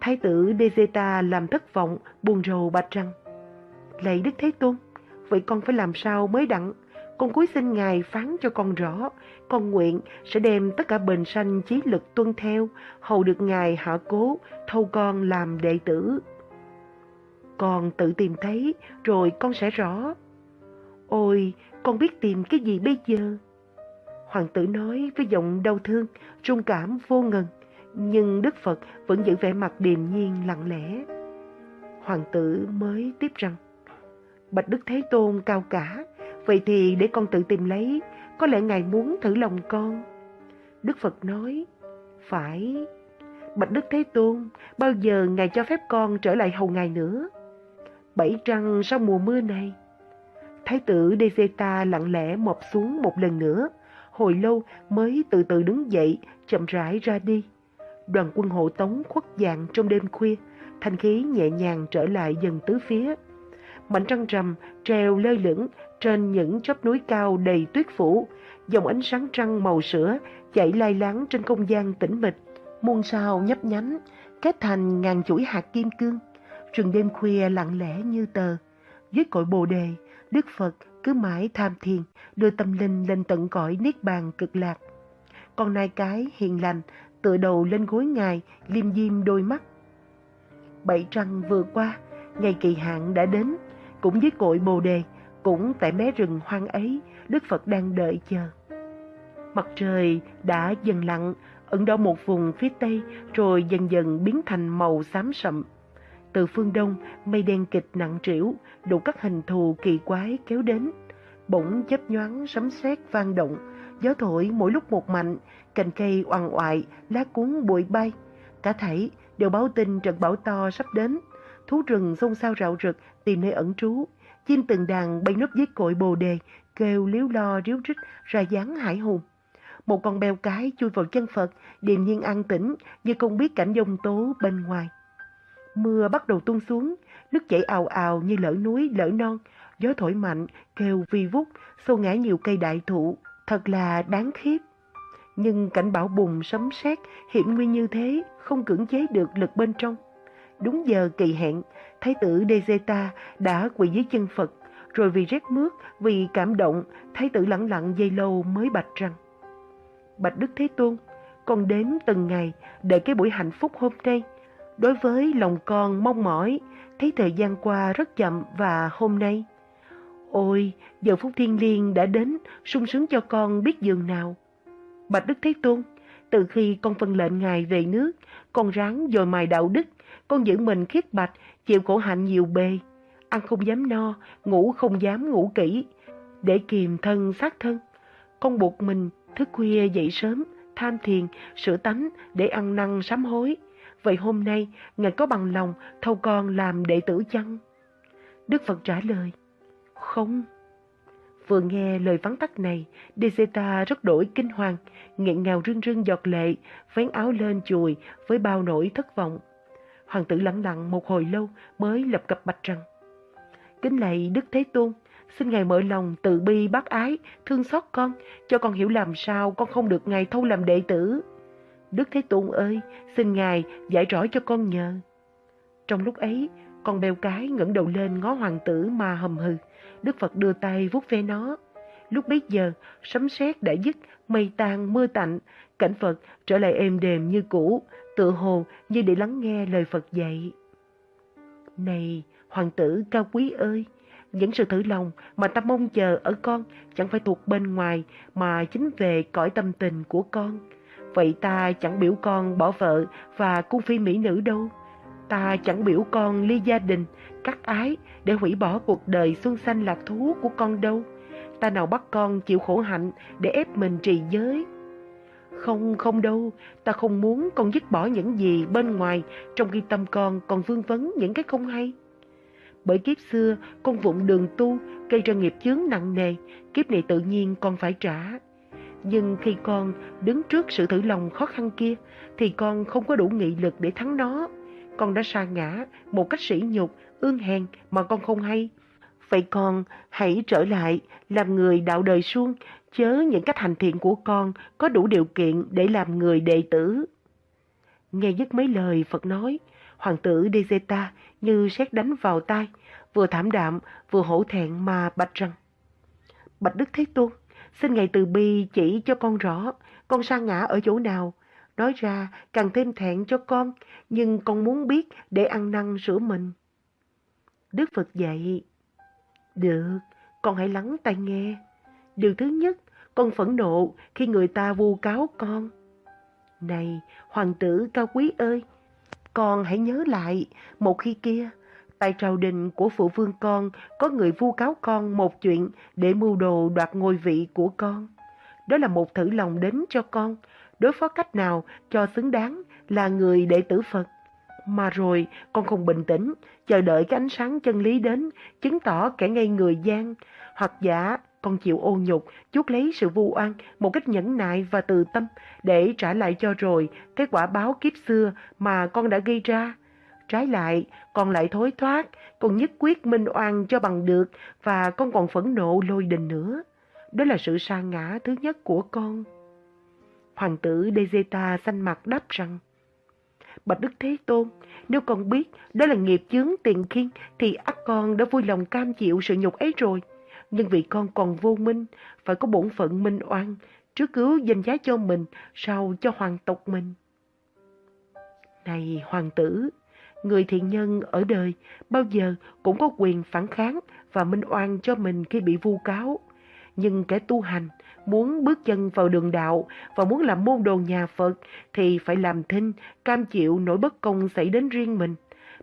Thái tử Dezeta làm thất vọng, buồn rầu bạch rằng, Lạy Đức Thế Tôn, vậy con phải làm sao mới đặng? Con cúi xin Ngài phán cho con rõ, con nguyện sẽ đem tất cả bền sanh trí lực tuân theo, hầu được Ngài hạ cố, thâu con làm đệ tử. Con tự tìm thấy, rồi con sẽ rõ. Ôi, con biết tìm cái gì bây giờ? Hoàng tử nói với giọng đau thương, trung cảm vô ngần, nhưng Đức Phật vẫn giữ vẻ mặt điềm nhiên lặng lẽ. Hoàng tử mới tiếp rằng, Bạch Đức Thế Tôn cao cả, vậy thì để con tự tìm lấy, có lẽ Ngài muốn thử lòng con. Đức Phật nói, phải, Bạch Đức Thế Tôn, bao giờ Ngài cho phép con trở lại hầu Ngài nữa? Bảy trăng sau mùa mưa này, Thái tử Dezeta lặng lẽ mọp xuống một lần nữa, hồi lâu mới từ từ đứng dậy, chậm rãi ra đi. Đoàn quân hộ tống khuất dạng trong đêm khuya, thanh khí nhẹ nhàng trở lại dần tứ phía. Mảnh trăng rằm treo lơ lửng trên những chóp núi cao đầy tuyết phủ, dòng ánh sáng trăng màu sữa chạy lai láng trên không gian tĩnh mịch, muôn sao nhấp nhánh, kết thành ngàn chuỗi hạt kim cương. Rừng đêm khuya lặng lẽ như tờ, dưới cội bồ đề, Đức Phật cứ mãi tham thiền, đưa tâm linh lên tận cõi niết bàn cực lạc. Con nai cái hiền lành, tựa đầu lên gối ngài, liêm diêm đôi mắt. Bảy trăng vừa qua, ngày kỳ hạn đã đến, cũng dưới cội bồ đề, cũng tại mé rừng hoang ấy, Đức Phật đang đợi chờ. Mặt trời đã dần lặn, ẩn đỏ một vùng phía tây, rồi dần dần biến thành màu xám sậm. Từ phương đông, mây đen kịch nặng trĩu, đủ các hình thù kỳ quái kéo đến. Bỗng chớp nhoáng sấm sét vang động, gió thổi mỗi lúc một mạnh, cành cây oằn oại, lá cuốn bụi bay. Cả thảy đều báo tin trận bão to sắp đến. Thú rừng xôn xao rạo rực tìm nơi ẩn trú chim từng đàn bay núp dưới cội bồ đề, kêu líu lo ríu rít ra dáng hải hùng. Một con beo cái chui vào chân Phật, điềm nhiên an tĩnh như không biết cảnh dông tố bên ngoài. Mưa bắt đầu tuôn xuống, nước chảy ào ào như lỡ núi lỡ non, gió thổi mạnh, kêu vi vút, xô ngã nhiều cây đại thụ, thật là đáng khiếp. Nhưng cảnh bão bùng sấm sét hiểm nguy như thế không cưỡng chế được lực bên trong. Đúng giờ kỳ hẹn, Thái tử Dezeta đã quỳ dưới chân Phật, rồi vì rét mướt, vì cảm động, Thái tử lặng lặng dây lâu mới bạch rằng Bạch Đức Thế Tôn, con đếm từng ngày đợi cái buổi hạnh phúc hôm nay. Đối với lòng con mong mỏi, thấy thời gian qua rất chậm và hôm nay. Ôi, giờ phút thiên liêng đã đến, sung sướng cho con biết giường nào. Bạch Đức Thế Tôn, từ khi con phân lệnh Ngài về nước, con ráng dồi mài đạo đức, con giữ mình khiết bạch, chịu khổ hạnh nhiều bề. Ăn không dám no, ngủ không dám ngủ kỹ, để kiềm thân sát thân. Con buộc mình thức khuya dậy sớm, tham thiền, sửa tánh để ăn năn sám hối. Vậy hôm nay, Ngài có bằng lòng thâu con làm đệ tử chăng? Đức Phật trả lời, không. Vừa nghe lời vắng tắt này, Deseta rất đổi kinh hoàng, nghẹn ngào rưng rưng giọt lệ, vén áo lên chùi với bao nỗi thất vọng. Hoàng tử lặng lặng một hồi lâu mới lập cập bạch rằng, Kính lạy Đức Thế Tôn, xin Ngài mở lòng từ bi bác ái, thương xót con, cho con hiểu làm sao con không được Ngài thâu làm đệ tử. Đức Thế Tôn ơi, xin Ngài giải rõ cho con nhờ. Trong lúc ấy, con bèo cái ngẩng đầu lên ngó hoàng tử mà hầm hừ. Đức Phật đưa tay vuốt ve nó. Lúc bấy giờ, sấm sét đã dứt, mây tan mưa tạnh, cảnh Phật trở lại êm đềm như cũ, tự hồ như để lắng nghe lời Phật dạy. Này, hoàng tử cao quý ơi! Những sự thử lòng mà ta mong chờ ở con chẳng phải thuộc bên ngoài mà chính về cõi tâm tình của con. Vậy ta chẳng biểu con bỏ vợ và cung phi mỹ nữ đâu. Ta chẳng biểu con ly gia đình, cắt ái để hủy bỏ cuộc đời xuân xanh lạc thú của con đâu. Ta nào bắt con chịu khổ hạnh để ép mình trì giới. Không, không đâu, ta không muốn con dứt bỏ những gì bên ngoài trong khi tâm con còn vương vấn những cái không hay. Bởi kiếp xưa con vụng đường tu gây ra nghiệp chướng nặng nề, kiếp này tự nhiên con phải trả. Nhưng khi con đứng trước sự thử lòng khó khăn kia thì con không có đủ nghị lực để thắng nó. Con đã sa ngã một cách sỉ nhục, ương hèn mà con không hay. Vậy con hãy trở lại làm người đạo đời suông, chớ những cách hành thiện của con có đủ điều kiện để làm người đệ tử. Nghe dứt mấy lời Phật nói, hoàng tử Dezeta như xét đánh vào tai, vừa thảm đạm vừa hổ thẹn mà bạch rằng. Bạch Đức Thế Tôn, xin Ngài từ bi chỉ cho con rõ, con sa ngã ở chỗ nào. Nói ra càng thêm thẹn cho con, nhưng con muốn biết để ăn năn sửa mình. Đức Phật dạy, được, con hãy lắng tai nghe. Điều thứ nhất, con phẫn nộ khi người ta vu cáo con. Này, hoàng tử cao quý ơi, con hãy nhớ lại, một khi kia, tại trào đình của phụ vương con có người vu cáo con một chuyện để mưu đồ đoạt ngôi vị của con. Đó là một thử lòng đến cho con, đối phó cách nào cho xứng đáng là người đệ tử Phật. Mà rồi con không bình tĩnh, chờ đợi cái ánh sáng chân lý đến, chứng tỏ kẻ ngây người gian, hoặc giả con chịu ô nhục, chuốc lấy sự vu oan một cách nhẫn nại và từ tâm để trả lại cho rồi cái quả báo kiếp xưa mà con đã gây ra. Trái lại, con lại thối thoát, con nhất quyết minh oan cho bằng được và con còn phẫn nộ lôi đình nữa. Đó là sự sa ngã thứ nhất của con. Hoàng tử Dezeta xanh mặt đáp rằng, Bạch Đức Thế Tôn, nếu con biết đó là nghiệp chướng tiền khiên thì ắt con đã vui lòng cam chịu sự nhục ấy rồi. Nhưng vì con còn vô minh, phải có bổn phận minh oan, trước cứu danh giá cho mình, sau cho hoàng tộc mình. Này hoàng tử, người thiện nhân ở đời bao giờ cũng có quyền phản kháng và minh oan cho mình khi bị vu cáo. Nhưng kẻ tu hành muốn bước chân vào đường đạo và muốn làm môn đồ nhà Phật thì phải làm thinh, cam chịu nỗi bất công xảy đến riêng mình.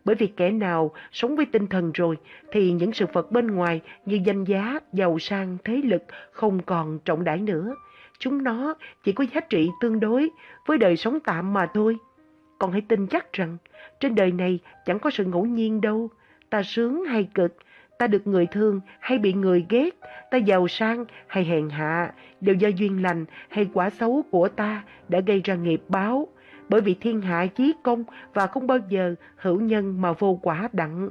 Bởi vì kẻ nào sống với tinh thần rồi thì những sự vật bên ngoài như danh giá, giàu sang, thế lực không còn trọng đãi nữa. Chúng nó chỉ có giá trị tương đối với đời sống tạm mà thôi. Còn hãy tin chắc rằng trên đời này chẳng có sự ngẫu nhiên đâu. Ta sướng hay cực, ta được người thương hay bị người ghét, ta giàu sang hay hèn hạ, đều do duyên lành hay quả xấu của ta đã gây ra nghiệp báo, bởi vì thiên hạ chí công và không bao giờ hữu nhân mà vô quả đặng.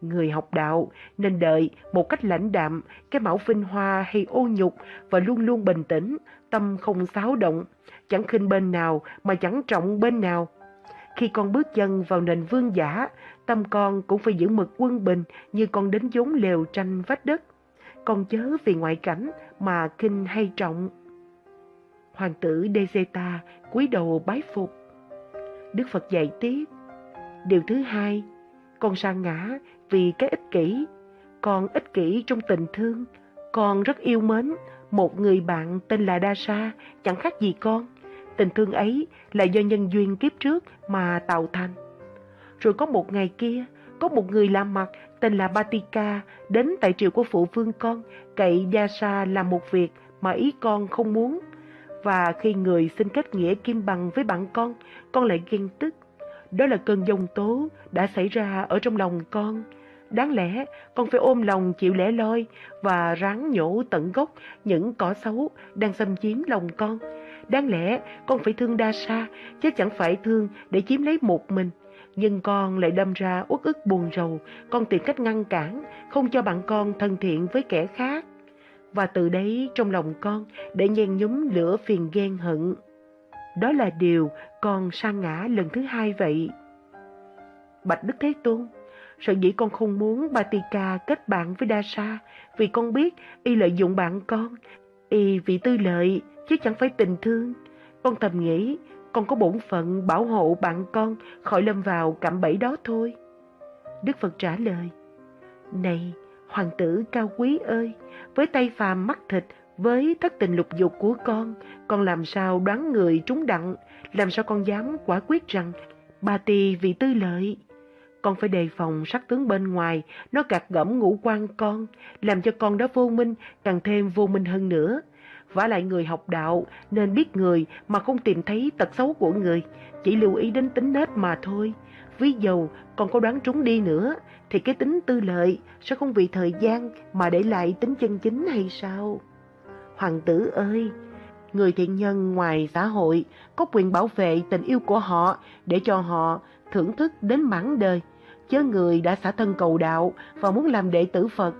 Người học đạo nên đợi một cách lãnh đạm, cái mão vinh hoa hay ô nhục và luôn luôn bình tĩnh, tâm không xáo động, chẳng khinh bên nào mà chẳng trọng bên nào. Khi con bước chân vào nền vương giả, tâm con cũng phải giữ mực quân bình như con đến vốn lều tranh vách đất. Con chớ vì ngoại cảnh mà kinh hay trọng. Hoàng tử Dezeta cúi đầu bái phục. Đức Phật dạy tiếp. Điều thứ hai, con sa ngã vì cái ích kỷ. Con ích kỷ trong tình thương. Con rất yêu mến một người bạn tên là Đa Sa, chẳng khác gì con. Tình thương ấy là do nhân duyên kiếp trước mà tạo thành. Rồi có một ngày kia, có một người làm mặt tên là Batika đến tại triều của phụ vương con, cậy Đa Sa làm một việc mà ý con không muốn. Và khi người xin kết nghĩa kim bằng với bạn con, con lại ghen tức. Đó là cơn dông tố đã xảy ra ở trong lòng con. Đáng lẽ con phải ôm lòng chịu lẻ loi và ráng nhổ tận gốc những cỏ xấu đang xâm chiếm lòng con. Đáng lẽ con phải thương đa sa, chứ chẳng phải thương để chiếm lấy một mình. Nhưng con lại đâm ra uất ức buồn rầu, con tìm cách ngăn cản, không cho bạn con thân thiện với kẻ khác. Và từ đấy trong lòng con để nhen nhúm lửa phiền ghen hận. Đó là điều con sang ngã lần thứ hai vậy. Bạch Đức Thế Tôn, sợ dĩ con không muốn Batika kết bạn với Dasa vì con biết y lợi dụng bạn con, y vì tư lợi chứ chẳng phải tình thương. Con thầm nghĩ con có bổn phận bảo hộ bạn con khỏi lâm vào cạm bẫy đó thôi. Đức Phật trả lời, Này, hoàng tử cao quý ơi, với tay phàm mắt thịt, với thất tình lục dục của con, con làm sao đoán người trúng đặng, làm sao con dám quả quyết rằng bà tì vì tư lợi. Con phải đề phòng sắc tướng bên ngoài, nó gạt gẫm ngũ quan con, làm cho con đó vô minh, càng thêm vô minh hơn nữa. Vả lại người học đạo nên biết người mà không tìm thấy tật xấu của người, chỉ lưu ý đến tính nết mà thôi. Ví dầu còn có đoán trúng đi nữa, thì cái tính tư lợi sẽ không vì thời gian mà để lại tính chân chính hay sao? Hoàng tử ơi, người thiện nhân ngoài xã hội có quyền bảo vệ tình yêu của họ để cho họ thưởng thức đến mãn đời. Chớ người đã xả thân cầu đạo và muốn làm đệ tử Phật,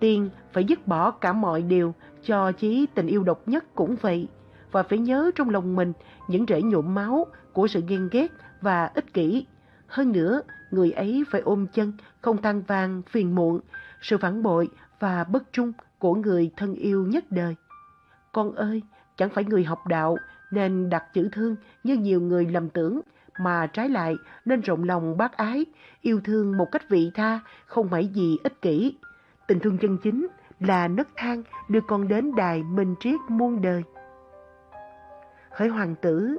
tiên phải dứt bỏ cả mọi điều, cho chí tình yêu độc nhất cũng vậy. Và phải nhớ trong lòng mình những rễ nhuộm máu của sự ghen ghét và ích kỷ. Hơn nữa, người ấy phải ôm chân, không than vang, phiền muộn, sự phản bội và bất trung của người thân yêu nhất đời. Con ơi, chẳng phải người học đạo nên đặt chữ thương như nhiều người lầm tưởng, mà trái lại nên rộng lòng bác ái, yêu thương một cách vị tha, không phải gì ích kỷ. Tình thương chân chính là nấc thang đưa con đến đài minh triết muôn đời. Hỡi hoàng tử,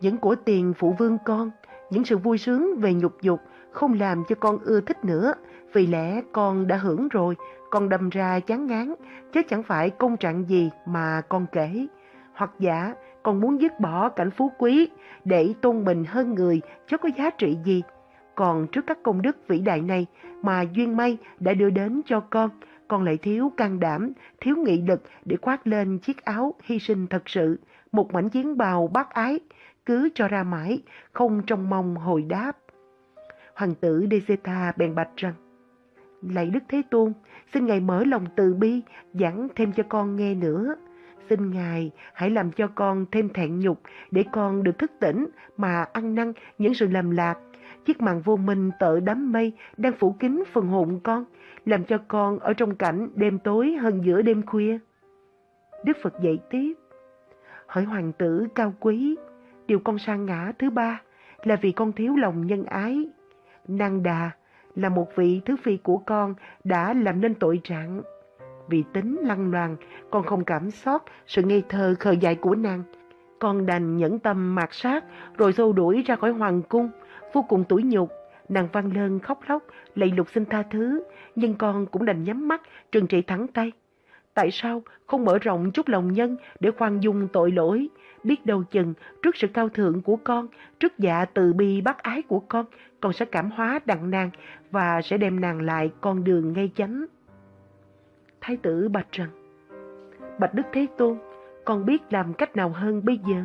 những của tiền phụ vương con, những sự vui sướng về nhục dục không làm cho con ưa thích nữa, vì lẽ con đã hưởng rồi, con đâm ra chán ngán, chứ chẳng phải công trạng gì mà con kể. Hoặc giả, con muốn dứt bỏ cảnh phú quý để tôn mình hơn người chứ có giá trị gì. Còn trước các công đức vĩ đại này mà duyên may đã đưa đến cho con, con lại thiếu can đảm, thiếu nghị lực để khoác lên chiếc áo hy sinh thật sự, một mảnh chiến bào bác ái, cứ cho ra mãi, không trông mong hồi đáp. Hoàng tử Deseta bèn bạch rằng, Lạy Đức Thế Tôn, xin Ngài mở lòng từ bi, giảng thêm cho con nghe nữa. Xin Ngài hãy làm cho con thêm thẹn nhục để con được thức tỉnh mà ăn năn những sự lầm lạc. Chiếc màn vô minh tợ đám mây đang phủ kín phần hồn con, làm cho con ở trong cảnh đêm tối hơn giữa đêm khuya. Đức Phật dạy tiếp, hỏi hoàng tử cao quý, điều con sang ngã thứ ba là vì con thiếu lòng nhân ái. Năng đà là một vị thứ phi của con đã làm nên tội trạng. Vì tính lăng loàn, con không cảm xót sự ngây thơ khờ dại của nàng. Con đành nhẫn tâm mạt sát rồi xô đuổi ra khỏi hoàng cung, vô cùng tủi nhục. Nàng văn lơn khóc lóc, lạy lục xin tha thứ, nhưng con cũng đành nhắm mắt, trừng trị thẳng tay. Tại sao không mở rộng chút lòng nhân để khoan dung tội lỗi? Biết đâu chừng trước sự cao thượng của con, trước dạ từ bi bác ái của con, con sẽ cảm hóa đặng nàng và sẽ đem nàng lại con đường ngay chánh. Thái tử bạch rằng, Bạch Đức Thế Tôn, con biết làm cách nào hơn bây giờ?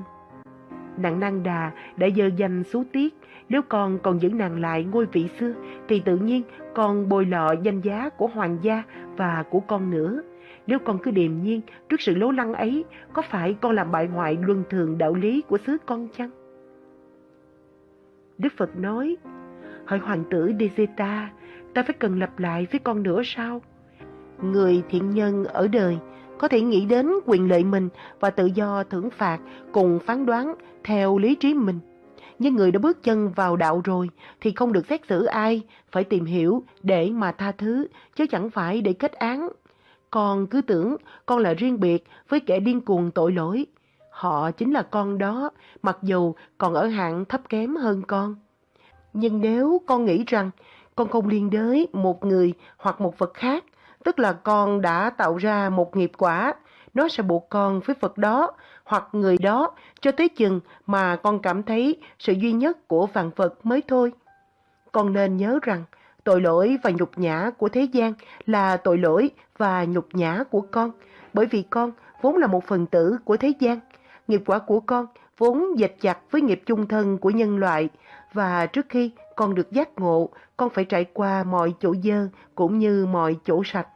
Nặng năng đà đã dơ danh xú tiết, nếu con còn giữ nàng lại ngôi vị xưa, thì tự nhiên con bồi lọ danh giá của hoàng gia và của con nữa. Nếu con cứ điềm nhiên trước sự lố lăng ấy, có phải con làm bại hoại luân thường đạo lý của xứ con chăng? Đức Phật nói, Hỡi hoàng tử Deseta, ta phải cần lặp lại với con nữa sao? Người thiện nhân ở đời có thể nghĩ đến quyền lợi mình và tự do thưởng phạt cùng phán đoán theo lý trí mình. Nhưng người đã bước chân vào đạo rồi thì không được xét xử ai, phải tìm hiểu để mà tha thứ, chứ chẳng phải để kết án. Con cứ tưởng con là riêng biệt với kẻ điên cuồng tội lỗi. Họ chính là con đó, mặc dù còn ở hạng thấp kém hơn con. Nhưng nếu con nghĩ rằng con không liên đới một người hoặc một vật khác, tức là con đã tạo ra một nghiệp quả, nó sẽ buộc con với Phật đó hoặc người đó cho tới chừng mà con cảm thấy sự duy nhất của vạn vật mới thôi. Con nên nhớ rằng tội lỗi và nhục nhã của thế gian là tội lỗi và nhục nhã của con, bởi vì con vốn là một phần tử của thế gian. Nghiệp quả của con vốn dệt chặt với nghiệp chung thân của nhân loại và trước khi con được giác ngộ, con phải trải qua mọi chỗ dơ cũng như mọi chỗ sạch.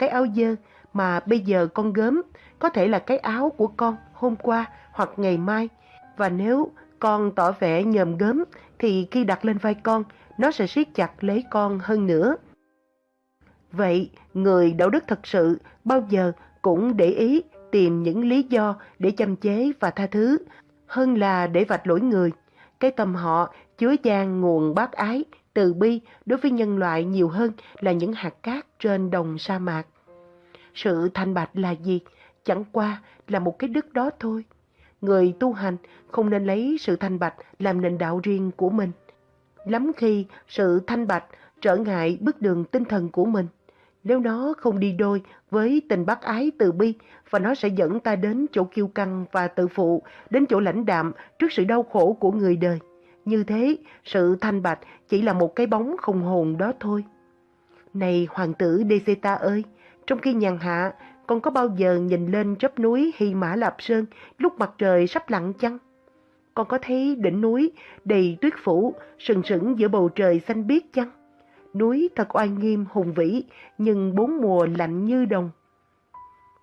Cái áo dơ mà bây giờ con gớm có thể là cái áo của con hôm qua hoặc ngày mai. Và nếu con tỏ vẻ nhầm gớm thì khi đặt lên vai con, nó sẽ siết chặt lấy con hơn nữa. Vậy, người đạo đức thật sự bao giờ cũng để ý tìm những lý do để chăm chế và tha thứ, hơn là để vạch lỗi người. Cái tâm họ chứa chan nguồn bác ái, từ bi đối với nhân loại nhiều hơn là những hạt cát trên đồng sa mạc. Sự thanh bạch là gì? Chẳng qua là một cái đức đó thôi. Người tu hành không nên lấy sự thanh bạch làm nền đạo riêng của mình. Lắm khi sự thanh bạch trở ngại bước đường tinh thần của mình. Nếu nó không đi đôi với tình bác ái từ bi và nó sẽ dẫn ta đến chỗ kiêu căng và tự phụ, đến chỗ lãnh đạm trước sự đau khổ của người đời. Như thế, sự thanh bạch chỉ là một cái bóng không hồn đó thôi. Này hoàng tử Deseta ơi, trong khi nhàn hạ, con có bao giờ nhìn lên chóp núi Hy Mã Lạp Sơn lúc mặt trời sắp lặn chăng? Con có thấy đỉnh núi đầy tuyết phủ sừng sững giữa bầu trời xanh biếc chăng? Núi thật oai nghiêm hùng vĩ, nhưng bốn mùa lạnh như đồng.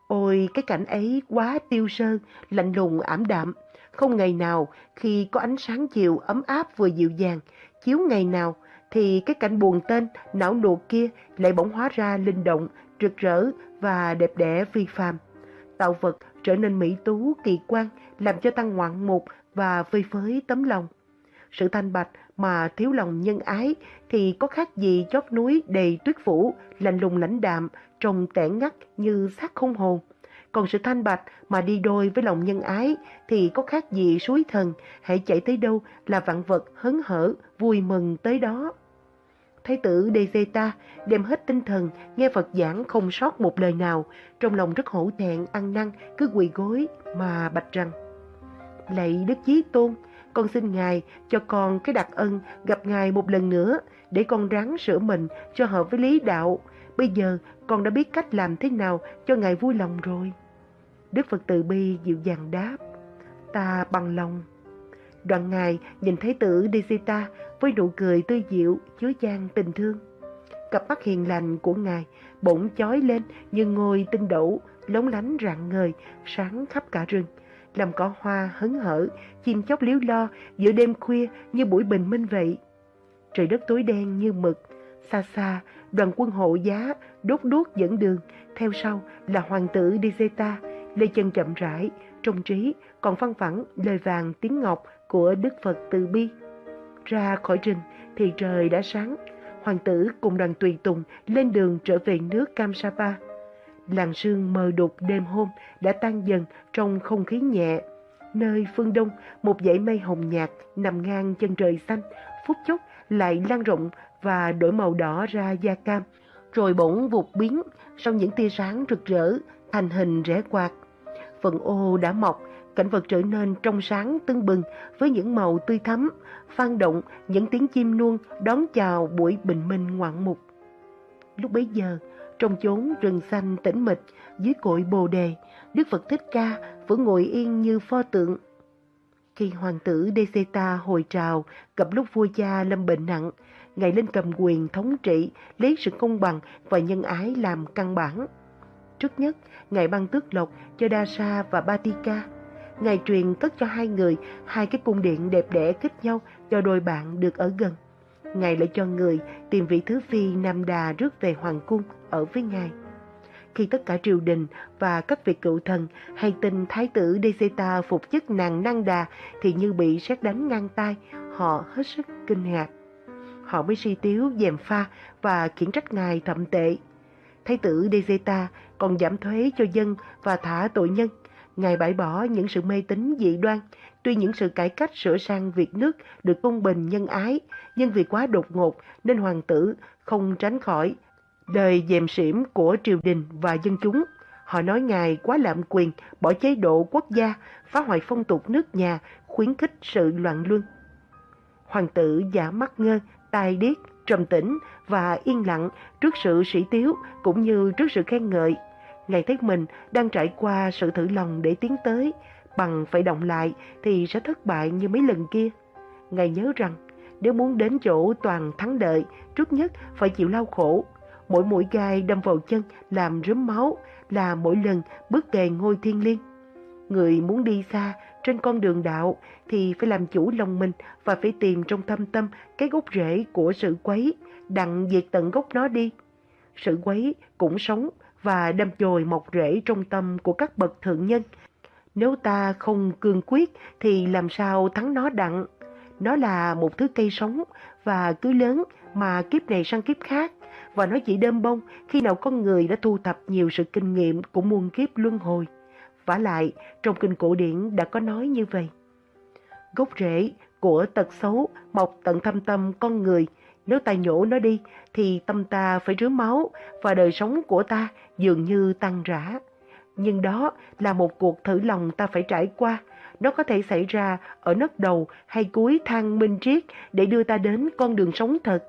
Ôi, cái cảnh ấy quá tiêu sơ, lạnh lùng ảm đạm. Không ngày nào khi có ánh sáng chiều ấm áp vừa dịu dàng, chiếu ngày nào thì cái cảnh buồn tên, não nuột kia lại bỗng hóa ra linh động, rực rỡ và đẹp đẽ phi phàm. Tạo vật trở nên mỹ tú, kỳ quan, làm cho tăng ngoạn mục và phơi phới tấm lòng. Sự thanh bạch mà thiếu lòng nhân ái thì có khác gì chót núi đầy tuyết phủ, lạnh lùng lãnh đạm, trông tẻ ngắt như xác không hồn. Còn sự thanh bạch mà đi đôi với lòng nhân ái thì có khác gì suối thần, hãy chạy tới đâu là vạn vật hớn hở, vui mừng tới đó. Thái tử Dezeta đem hết tinh thần, nghe Phật giảng không sót một lời nào, trong lòng rất hổ thẹn, ăn năn, cứ quỳ gối mà bạch rằng. Lạy Đức Chí Tôn, con xin Ngài cho con cái đặc ân gặp Ngài một lần nữa để con ráng sửa mình cho hợp với lý đạo. Bây giờ con đã biết cách làm thế nào cho Ngài vui lòng rồi. Đức Phật từ bi dịu dàng đáp, ta bằng lòng. Đoạn Ngài nhìn thấy tử Desita với nụ cười tươi dịu, chứa chan tình thương. Cặp mắt hiền lành của Ngài bỗng chói lên như ngôi tinh đậu, lóng lánh rạng ngời, sáng khắp cả rừng. Làm cỏ hoa hấn hở, chim chóc liếu lo giữa đêm khuya như buổi bình minh vậy. Trời đất tối đen như mực, xa xa đoàn quân hộ giá đốt đuốc dẫn đường, theo sau là hoàng tử Dizeta, lê chân chậm rãi, trong trí còn phăng phẳng lời vàng tiếng ngọc của Đức Phật từ bi. Ra khỏi rừng thì trời đã sáng, hoàng tử cùng đoàn tùy tùng lên đường trở về nước Kamsapa. Làng sương mờ đục đêm hôm đã tan dần trong không khí nhẹ. Nơi phương đông, một dãy mây hồng nhạt nằm ngang chân trời xanh, phút chốc lại lan rộng và đổi màu đỏ ra da cam, rồi bỗng vụt biến sau những tia sáng rực rỡ thành hình rẽ quạt. Phần ô đã mọc, cảnh vật trở nên trong sáng tưng bừng với những màu tươi thắm, phan động những tiếng chim nuông đón chào buổi bình minh ngoạn mục. Lúc bấy giờ, trong chốn rừng xanh tĩnh mịch, dưới cội bồ đề, Đức Phật Thích Ca vẫn ngồi yên như pho tượng. Khi hoàng tử Deseta hồi trào, gặp lúc vua cha lâm bệnh nặng, Ngài lên cầm quyền thống trị, lấy sự công bằng và nhân ái làm căn bản. Trước nhất, Ngài ban tước lộc cho Dasa và Batika. Ngài truyền cất cho hai người hai cái cung điện đẹp đẽ kết nhau cho đôi bạn được ở gần. Ngài lại cho người tìm vị thứ phi Nam Đà rước về Hoàng cung ở với Ngài. Khi tất cả triều đình và các vị cựu thần hay tin Thái tử Deseta phục chức nàng Năng Đà thì như bị sét đánh ngang tay, họ hết sức kinh ngạc. Họ mới si tiếu, dèm pha và khiển trách Ngài thậm tệ. Thái tử Deseta còn giảm thuế cho dân và thả tội nhân. Ngài bãi bỏ những sự mê tín dị đoan, tuy những sự cải cách sửa sang việc nước được công bình nhân ái, nhưng vì quá đột ngột nên hoàng tử không tránh khỏi đời dèm xỉm của triều đình và dân chúng. Họ nói Ngài quá lạm quyền, bỏ chế độ quốc gia, phá hoại phong tục nước nhà, khuyến khích sự loạn luân. Hoàng tử giả mắt ngơ, tai điếc, trầm tĩnh và yên lặng trước sự sĩ tiếu cũng như trước sự khen ngợi. Ngài thấy mình đang trải qua sự thử lòng để tiến tới, bằng phải động lại thì sẽ thất bại như mấy lần kia. Ngài nhớ rằng nếu muốn đến chỗ toàn thắng đợi, trước nhất phải chịu lao khổ. Mỗi mũi gai đâm vào chân làm rớm máu là mỗi lần bước về ngôi thiên liêng. Người muốn đi xa trên con đường đạo thì phải làm chủ lòng mình và phải tìm trong thâm tâm cái gốc rễ của sự quấy, đặng diệt tận gốc nó đi. Sự quấy cũng sống và đâm chồi mọc rễ trong tâm của các bậc thượng nhân. Nếu ta không cương quyết thì làm sao thắng nó đặng. Nó là một thứ cây sống và cứ lớn mà kiếp này sang kiếp khác. Và nó chỉ đơm bông khi nào con người đã thu thập nhiều sự kinh nghiệm của muôn kiếp luân hồi. vả lại, trong kinh cổ điển đã có nói như vậy. Gốc rễ của tật xấu mọc tận thâm tâm con người. Nếu ta nhổ nó đi thì tâm ta phải rứa máu và đời sống của ta dường như tăng rã. Nhưng đó là một cuộc thử lòng ta phải trải qua. Nó có thể xảy ra ở nấc đầu hay cuối thang minh triết để đưa ta đến con đường sống thật.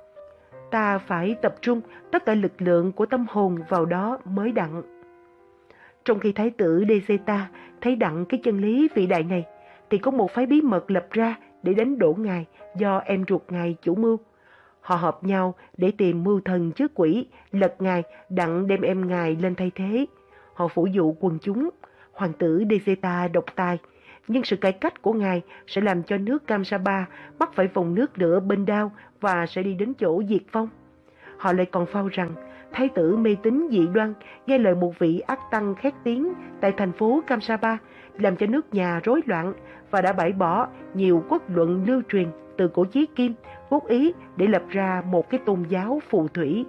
Ta phải tập trung tất cả lực lượng của tâm hồn vào đó mới đặng. Trong khi Thái tử Deseta thấy đặng cái chân lý vĩ đại này, thì có một phái bí mật lập ra để đánh đổ ngài do em ruột ngài chủ mưu. Họ hợp nhau để tìm mưu thần trước quỷ, lật ngài đặng đem em ngài lên thay thế. Họ phủ dụ quần chúng, hoàng tử Dezeta độc tài, nhưng sự cải cách của ngài sẽ làm cho nước Kamsaba mắc phải vòng nước lửa bên đao và sẽ đi đến chỗ diệt vong. Họ lại còn phao rằng thái tử mê tín dị đoan nghe lời một vị ác tăng khét tiếng tại thành phố Kamsaba làm cho nước nhà rối loạn và đã bãi bỏ nhiều quốc luận lưu truyền từ cổ chí kim quốc ý để lập ra một cái tôn giáo phù thủy.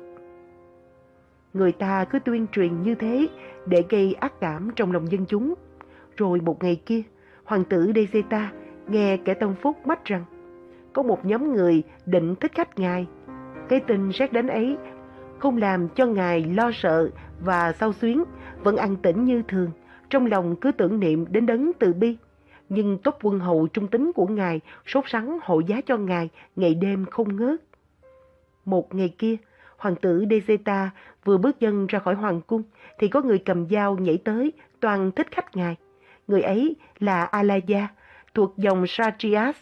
Người ta cứ tuyên truyền như thế để gây ác cảm trong lòng dân chúng. Rồi một ngày kia, hoàng tử Deseta nghe kẻ tâm phúc mách rằng có một nhóm người định thích khách ngài. Cái tin xét đánh ấy không làm cho ngài lo sợ và sao xuyến, vẫn ăn tĩnh như thường, trong lòng cứ tưởng niệm đến đấng từ bi. Nhưng tốt quân hầu trung tính của ngài sốt sắng hộ giá cho ngài ngày đêm không ngớt. Một ngày kia, hoàng tử dezeta vừa bước chân ra khỏi hoàng cung thì có người cầm dao nhảy tới toàn thích khách ngài. Người ấy là Alaya, thuộc dòng Satrias.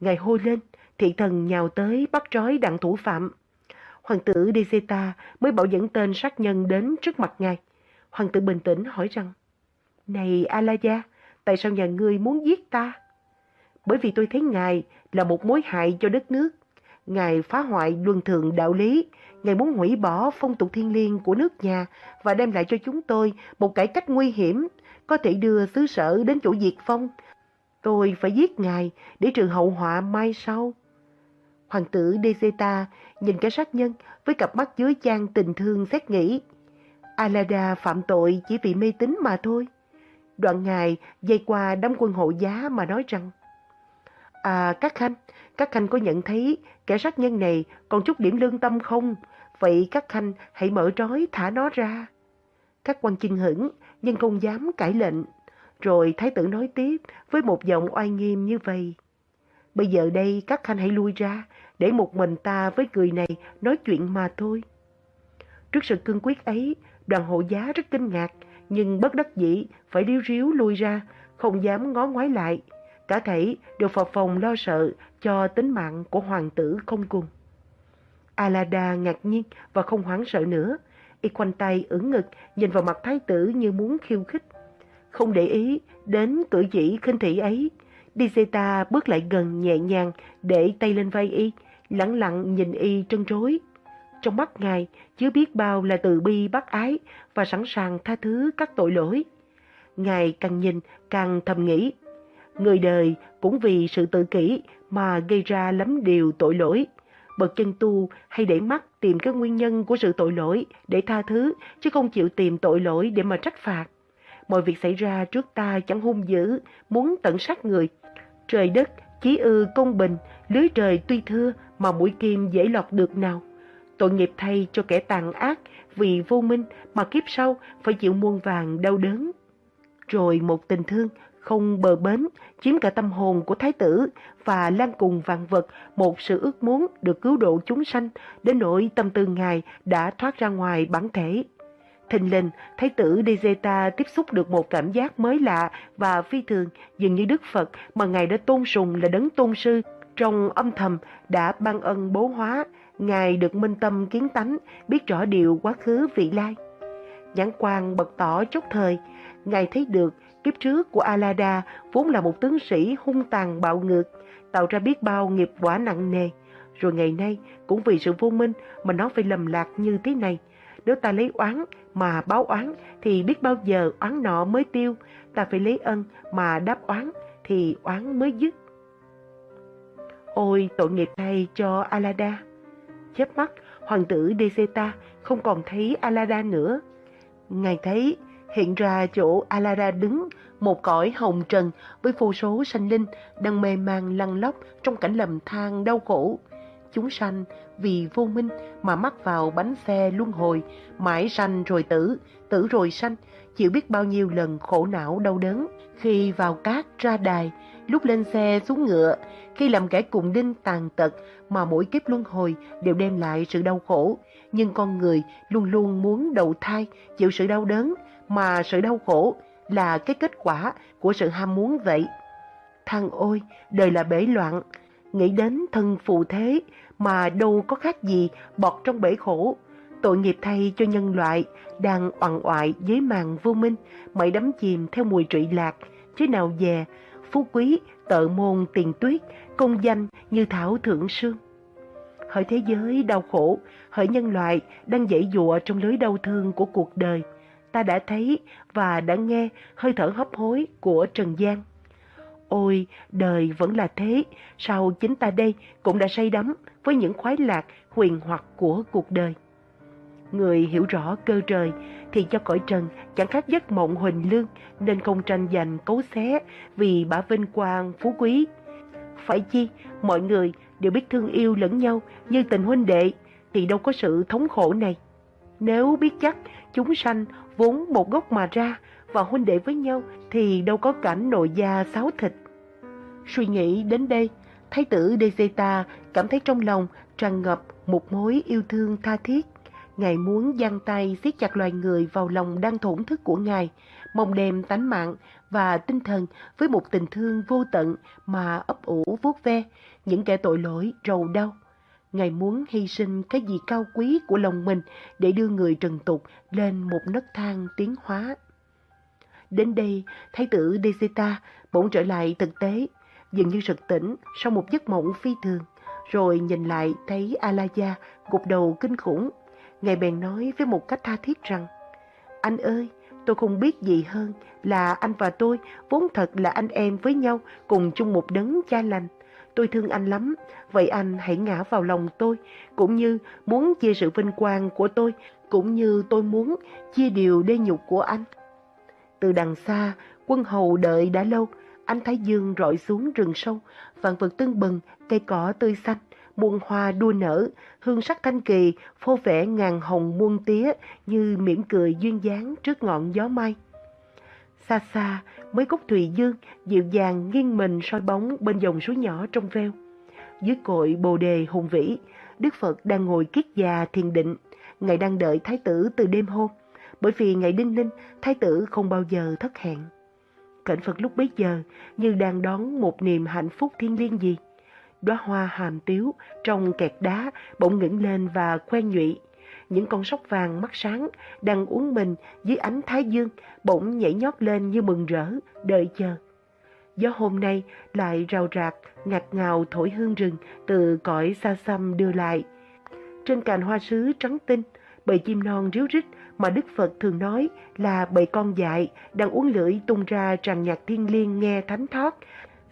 Ngài hô lên, thị thần nhào tới bắt trói đặng thủ phạm. Hoàng tử dezeta mới bảo dẫn tên sát nhân đến trước mặt ngài. Hoàng tử bình tĩnh hỏi rằng, này Alaya, tại sao nhà ngươi muốn giết ta? Bởi vì tôi thấy ngài là một mối hại cho đất nước. Ngài phá hoại luân thường đạo lý, Ngài muốn hủy bỏ phong tục thiên liêng của nước nhà và đem lại cho chúng tôi một cải cách nguy hiểm, có thể đưa xứ sở đến chỗ diệt phong. Tôi phải giết Ngài để trừ hậu họa mai sau. Hoàng tử Deseta nhìn cái sát nhân với cặp mắt dưới chan tình thương xét nghĩ. Alada phạm tội chỉ vì mê tín mà thôi. Đoạn ngài dây qua đám quân hộ giá mà nói rằng À các khanh, các khanh có nhận thấy kẻ sát nhân này còn chút điểm lương tâm không? Vậy các khanh hãy mở trói thả nó ra. Các quan chinh hững, nhưng không dám cãi lệnh. Rồi thái tử nói tiếp với một giọng oai nghiêm như vậy. Bây giờ đây các khanh hãy lui ra, để một mình ta với người này nói chuyện mà thôi. Trước sự cương quyết ấy, đoàn hộ giá rất kinh ngạc, nhưng bất đắc dĩ phải điếu ríu lui ra, không dám ngó ngoái lại. Cả thảy đều phập phòng lo sợ cho tính mạng của hoàng tử không cùng. Alada ngạc nhiên và không hoảng sợ nữa. Y quanh tay ưỡn ngực, nhìn vào mặt thái tử như muốn khiêu khích. Không để ý đến cử chỉ khinh thị ấy, Dizeta bước lại gần nhẹ nhàng để tay lên vai Y, lặng lặng nhìn Y trân trối. Trong mắt Ngài chứa biết bao là từ bi bác ái và sẵn sàng tha thứ các tội lỗi. Ngài càng nhìn càng thầm nghĩ, người đời cũng vì sự tự kỷ mà gây ra lắm điều tội lỗi. Bậc chân tu hay để mắt tìm cái nguyên nhân của sự tội lỗi để tha thứ, chứ không chịu tìm tội lỗi để mà trách phạt. Mọi việc xảy ra trước ta chẳng hung dữ, muốn tận sát người. Trời đất, chí ư công bình, lưới trời tuy thưa mà mũi kim dễ lọt được nào. Tội nghiệp thay cho kẻ tàn ác vì vô minh mà kiếp sau phải chịu muôn vàng đau đớn. Rồi một tình thương không bờ bến chiếm cả tâm hồn của thái tử và lan cùng vạn vật một sự ước muốn được cứu độ chúng sanh đến nỗi tâm tư ngài đã thoát ra ngoài bản thể. Thình lình, Thái tử Dezeta tiếp xúc được một cảm giác mới lạ và phi thường dường như Đức Phật mà Ngài đã tôn sùng là đấng tôn sư trong âm thầm đã ban ân bố hóa, Ngài được minh tâm kiến tánh, biết rõ điều quá khứ vị lai. Nhãn quan bật tỏ chốc thời, Ngài thấy được kiếp trước của Alada vốn là một tướng sĩ hung tàn bạo ngược, tạo ra biết bao nghiệp quả nặng nề. Rồi ngày nay, cũng vì sự vô minh mà nó phải lầm lạc như thế này. Nếu ta lấy oán mà báo oán thì biết bao giờ oán nọ mới tiêu. Ta phải lấy ân mà đáp oán thì oán mới dứt. Ôi tội nghiệp thay cho Alada. Chớp mắt, hoàng tử Deseta không còn thấy Alada nữa. Ngài thấy hiện ra chỗ Alada đứng một cõi hồng trần với vô số sanh linh đang mê man lăn lóc trong cảnh lầm than đau khổ. Chúng sanh vì vô minh mà mắc vào bánh xe luân hồi, mãi sanh rồi tử, tử rồi sanh, chịu biết bao nhiêu lần khổ não đau đớn. Khi vào cát ra đài, lúc lên xe xuống ngựa, khi làm kẻ cùng đinh tàn tật mà mỗi kiếp luân hồi đều đem lại sự đau khổ. Nhưng con người luôn luôn muốn đầu thai, chịu sự đau đớn, mà sự đau khổ là cái kết quả của sự ham muốn vậy. Thằng ôi, đời là bể loạn, nghĩ đến thân phụ thế mà đâu có khác gì bọt trong bể khổ. Tội nghiệp thay cho nhân loại đang oằn oại dưới màn vô minh, mãi đắm chìm theo mùi trụy lạc, chứ nào về, phú quý, tợ môn tiền tuyết, công danh như thảo thượng sương. Hỡi thế giới đau khổ, hỡi nhân loại đang dãy dụa trong lưới đau thương của cuộc đời, ta đã thấy và đã nghe hơi thở hấp hối của Trần gian. Ôi, đời vẫn là thế, sao chính ta đây cũng đã say đắm với những khoái lạc huyền hoặc của cuộc đời. Người hiểu rõ cơ trời thì cho cõi trần chẳng khác giấc mộng huỳnh lương nên không tranh giành cấu xé vì bả vinh quang phú quý. Phải chi, mọi người đều biết thương yêu lẫn nhau như tình huynh đệ thì đâu có sự thống khổ này. Nếu biết chắc chúng sanh vốn một gốc mà ra và huynh đệ với nhau thì đâu có cảnh nội gia xáo thịt. Suy nghĩ đến đây, Thái tử Dezeta cảm thấy trong lòng tràn ngập một mối yêu thương tha thiết. Ngài muốn giang tay siết chặt loài người vào lòng đang thổn thức của Ngài, mong đem tánh mạng và tinh thần với một tình thương vô tận mà ấp ủ vuốt ve những kẻ tội lỗi rầu đau. Ngài muốn hy sinh cái gì cao quý của lòng mình để đưa người trần tục lên một nấc thang tiến hóa. Đến đây, Thái tử Desita bỗng trở lại thực tế, dường như sực tỉnh sau một giấc mộng phi thường, rồi nhìn lại thấy Alaya gục đầu kinh khủng. Ngài bèn nói với một cách tha thiết rằng, Anh ơi, tôi không biết gì hơn là anh và tôi vốn thật là anh em với nhau cùng chung một đấng cha lành. Tôi thương anh lắm, vậy anh hãy ngã vào lòng tôi, cũng như muốn chia sự vinh quang của tôi, cũng như tôi muốn chia điều đê nhục của anh. Từ đằng xa, quân hầu đợi đã lâu, anh Thái Dương rọi xuống rừng sâu, vạn vật tưng bừng, cây cỏ tươi xanh, muôn hoa đua nở, hương sắc thanh kỳ, phô vẻ ngàn hồng muôn tía như mỉm cười duyên dáng trước ngọn gió mai. Xa xa, mấy gốc thùy dương dịu dàng nghiêng mình soi bóng bên dòng suối nhỏ trong veo. Dưới cội bồ đề hùng vĩ, Đức Phật đang ngồi kiết già thiền định. Ngài đang đợi Thái tử từ đêm hôm, bởi vì ngày đinh ninh, Thái tử không bao giờ thất hẹn. Cảnh Phật lúc bấy giờ như đang đón một niềm hạnh phúc thiên liêng gì. Đóa hoa hàm tiếu trong kẹt đá bỗng ngẩng lên và khoe nhụy. Những con sóc vàng mắt sáng đang uống mình dưới ánh thái dương bỗng nhảy nhót lên như mừng rỡ, đợi chờ. Gió hôm nay lại rào rạc, ngạt ngào thổi hương rừng từ cõi xa xăm đưa lại. Trên cành hoa sứ trắng tinh, bầy chim non ríu rít mà Đức Phật thường nói là bầy con dại đang uống lưỡi tung ra tràn nhạc thiên liêng nghe thánh thoát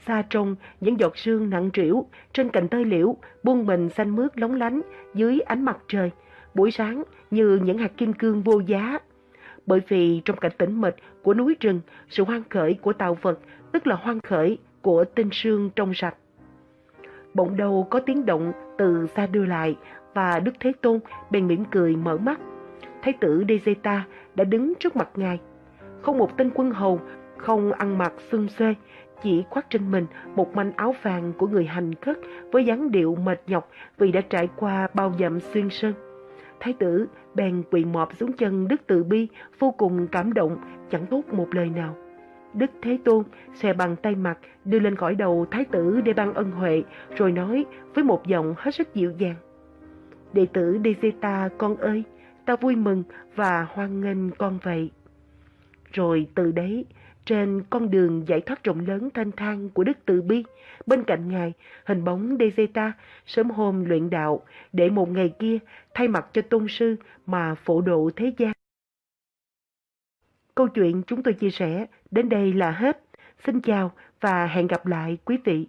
Xa trông những giọt sương nặng trĩu trên cành tơi liễu buông mình xanh mướt lóng lánh dưới ánh mặt trời. Buổi sáng như những hạt kim cương vô giá. Bởi vì trong cảnh tĩnh mịch của núi rừng, sự hoang khởi của tạo vật tức là hoang khởi của tinh sương trong sạch. Bỗng đầu có tiếng động từ xa đưa lại và Đức Thế Tôn bèn mỉm cười mở mắt. Thái tử Dezeta đã đứng trước mặt ngài. Không một tên quân hầu, không ăn mặc xương xuê, chỉ khoác trên mình một manh áo vàng của người hành khất với dáng điệu mệt nhọc vì đã trải qua bao dặm xuyên sơn. Thái tử bèn quỳ mọp xuống chân Đức Từ Bi, vô cùng cảm động, chẳng thốt một lời nào. Đức Thế Tôn xòe bằng tay mặt đưa lên khỏi đầu Thái tử để ban ân huệ, rồi nói với một giọng hết sức dịu dàng. Đệ tử Dezeta con ơi, ta vui mừng và hoan nghênh con vậy. Rồi từ đấy, trên con đường giải thoát rộng lớn thanh thang của Đức Từ Bi, bên cạnh Ngài, hình bóng Dezeta sớm hôm luyện đạo để một ngày kia thay mặt cho tôn sư mà phổ độ thế gian. Câu chuyện chúng tôi chia sẻ đến đây là hết. Xin chào và hẹn gặp lại quý vị.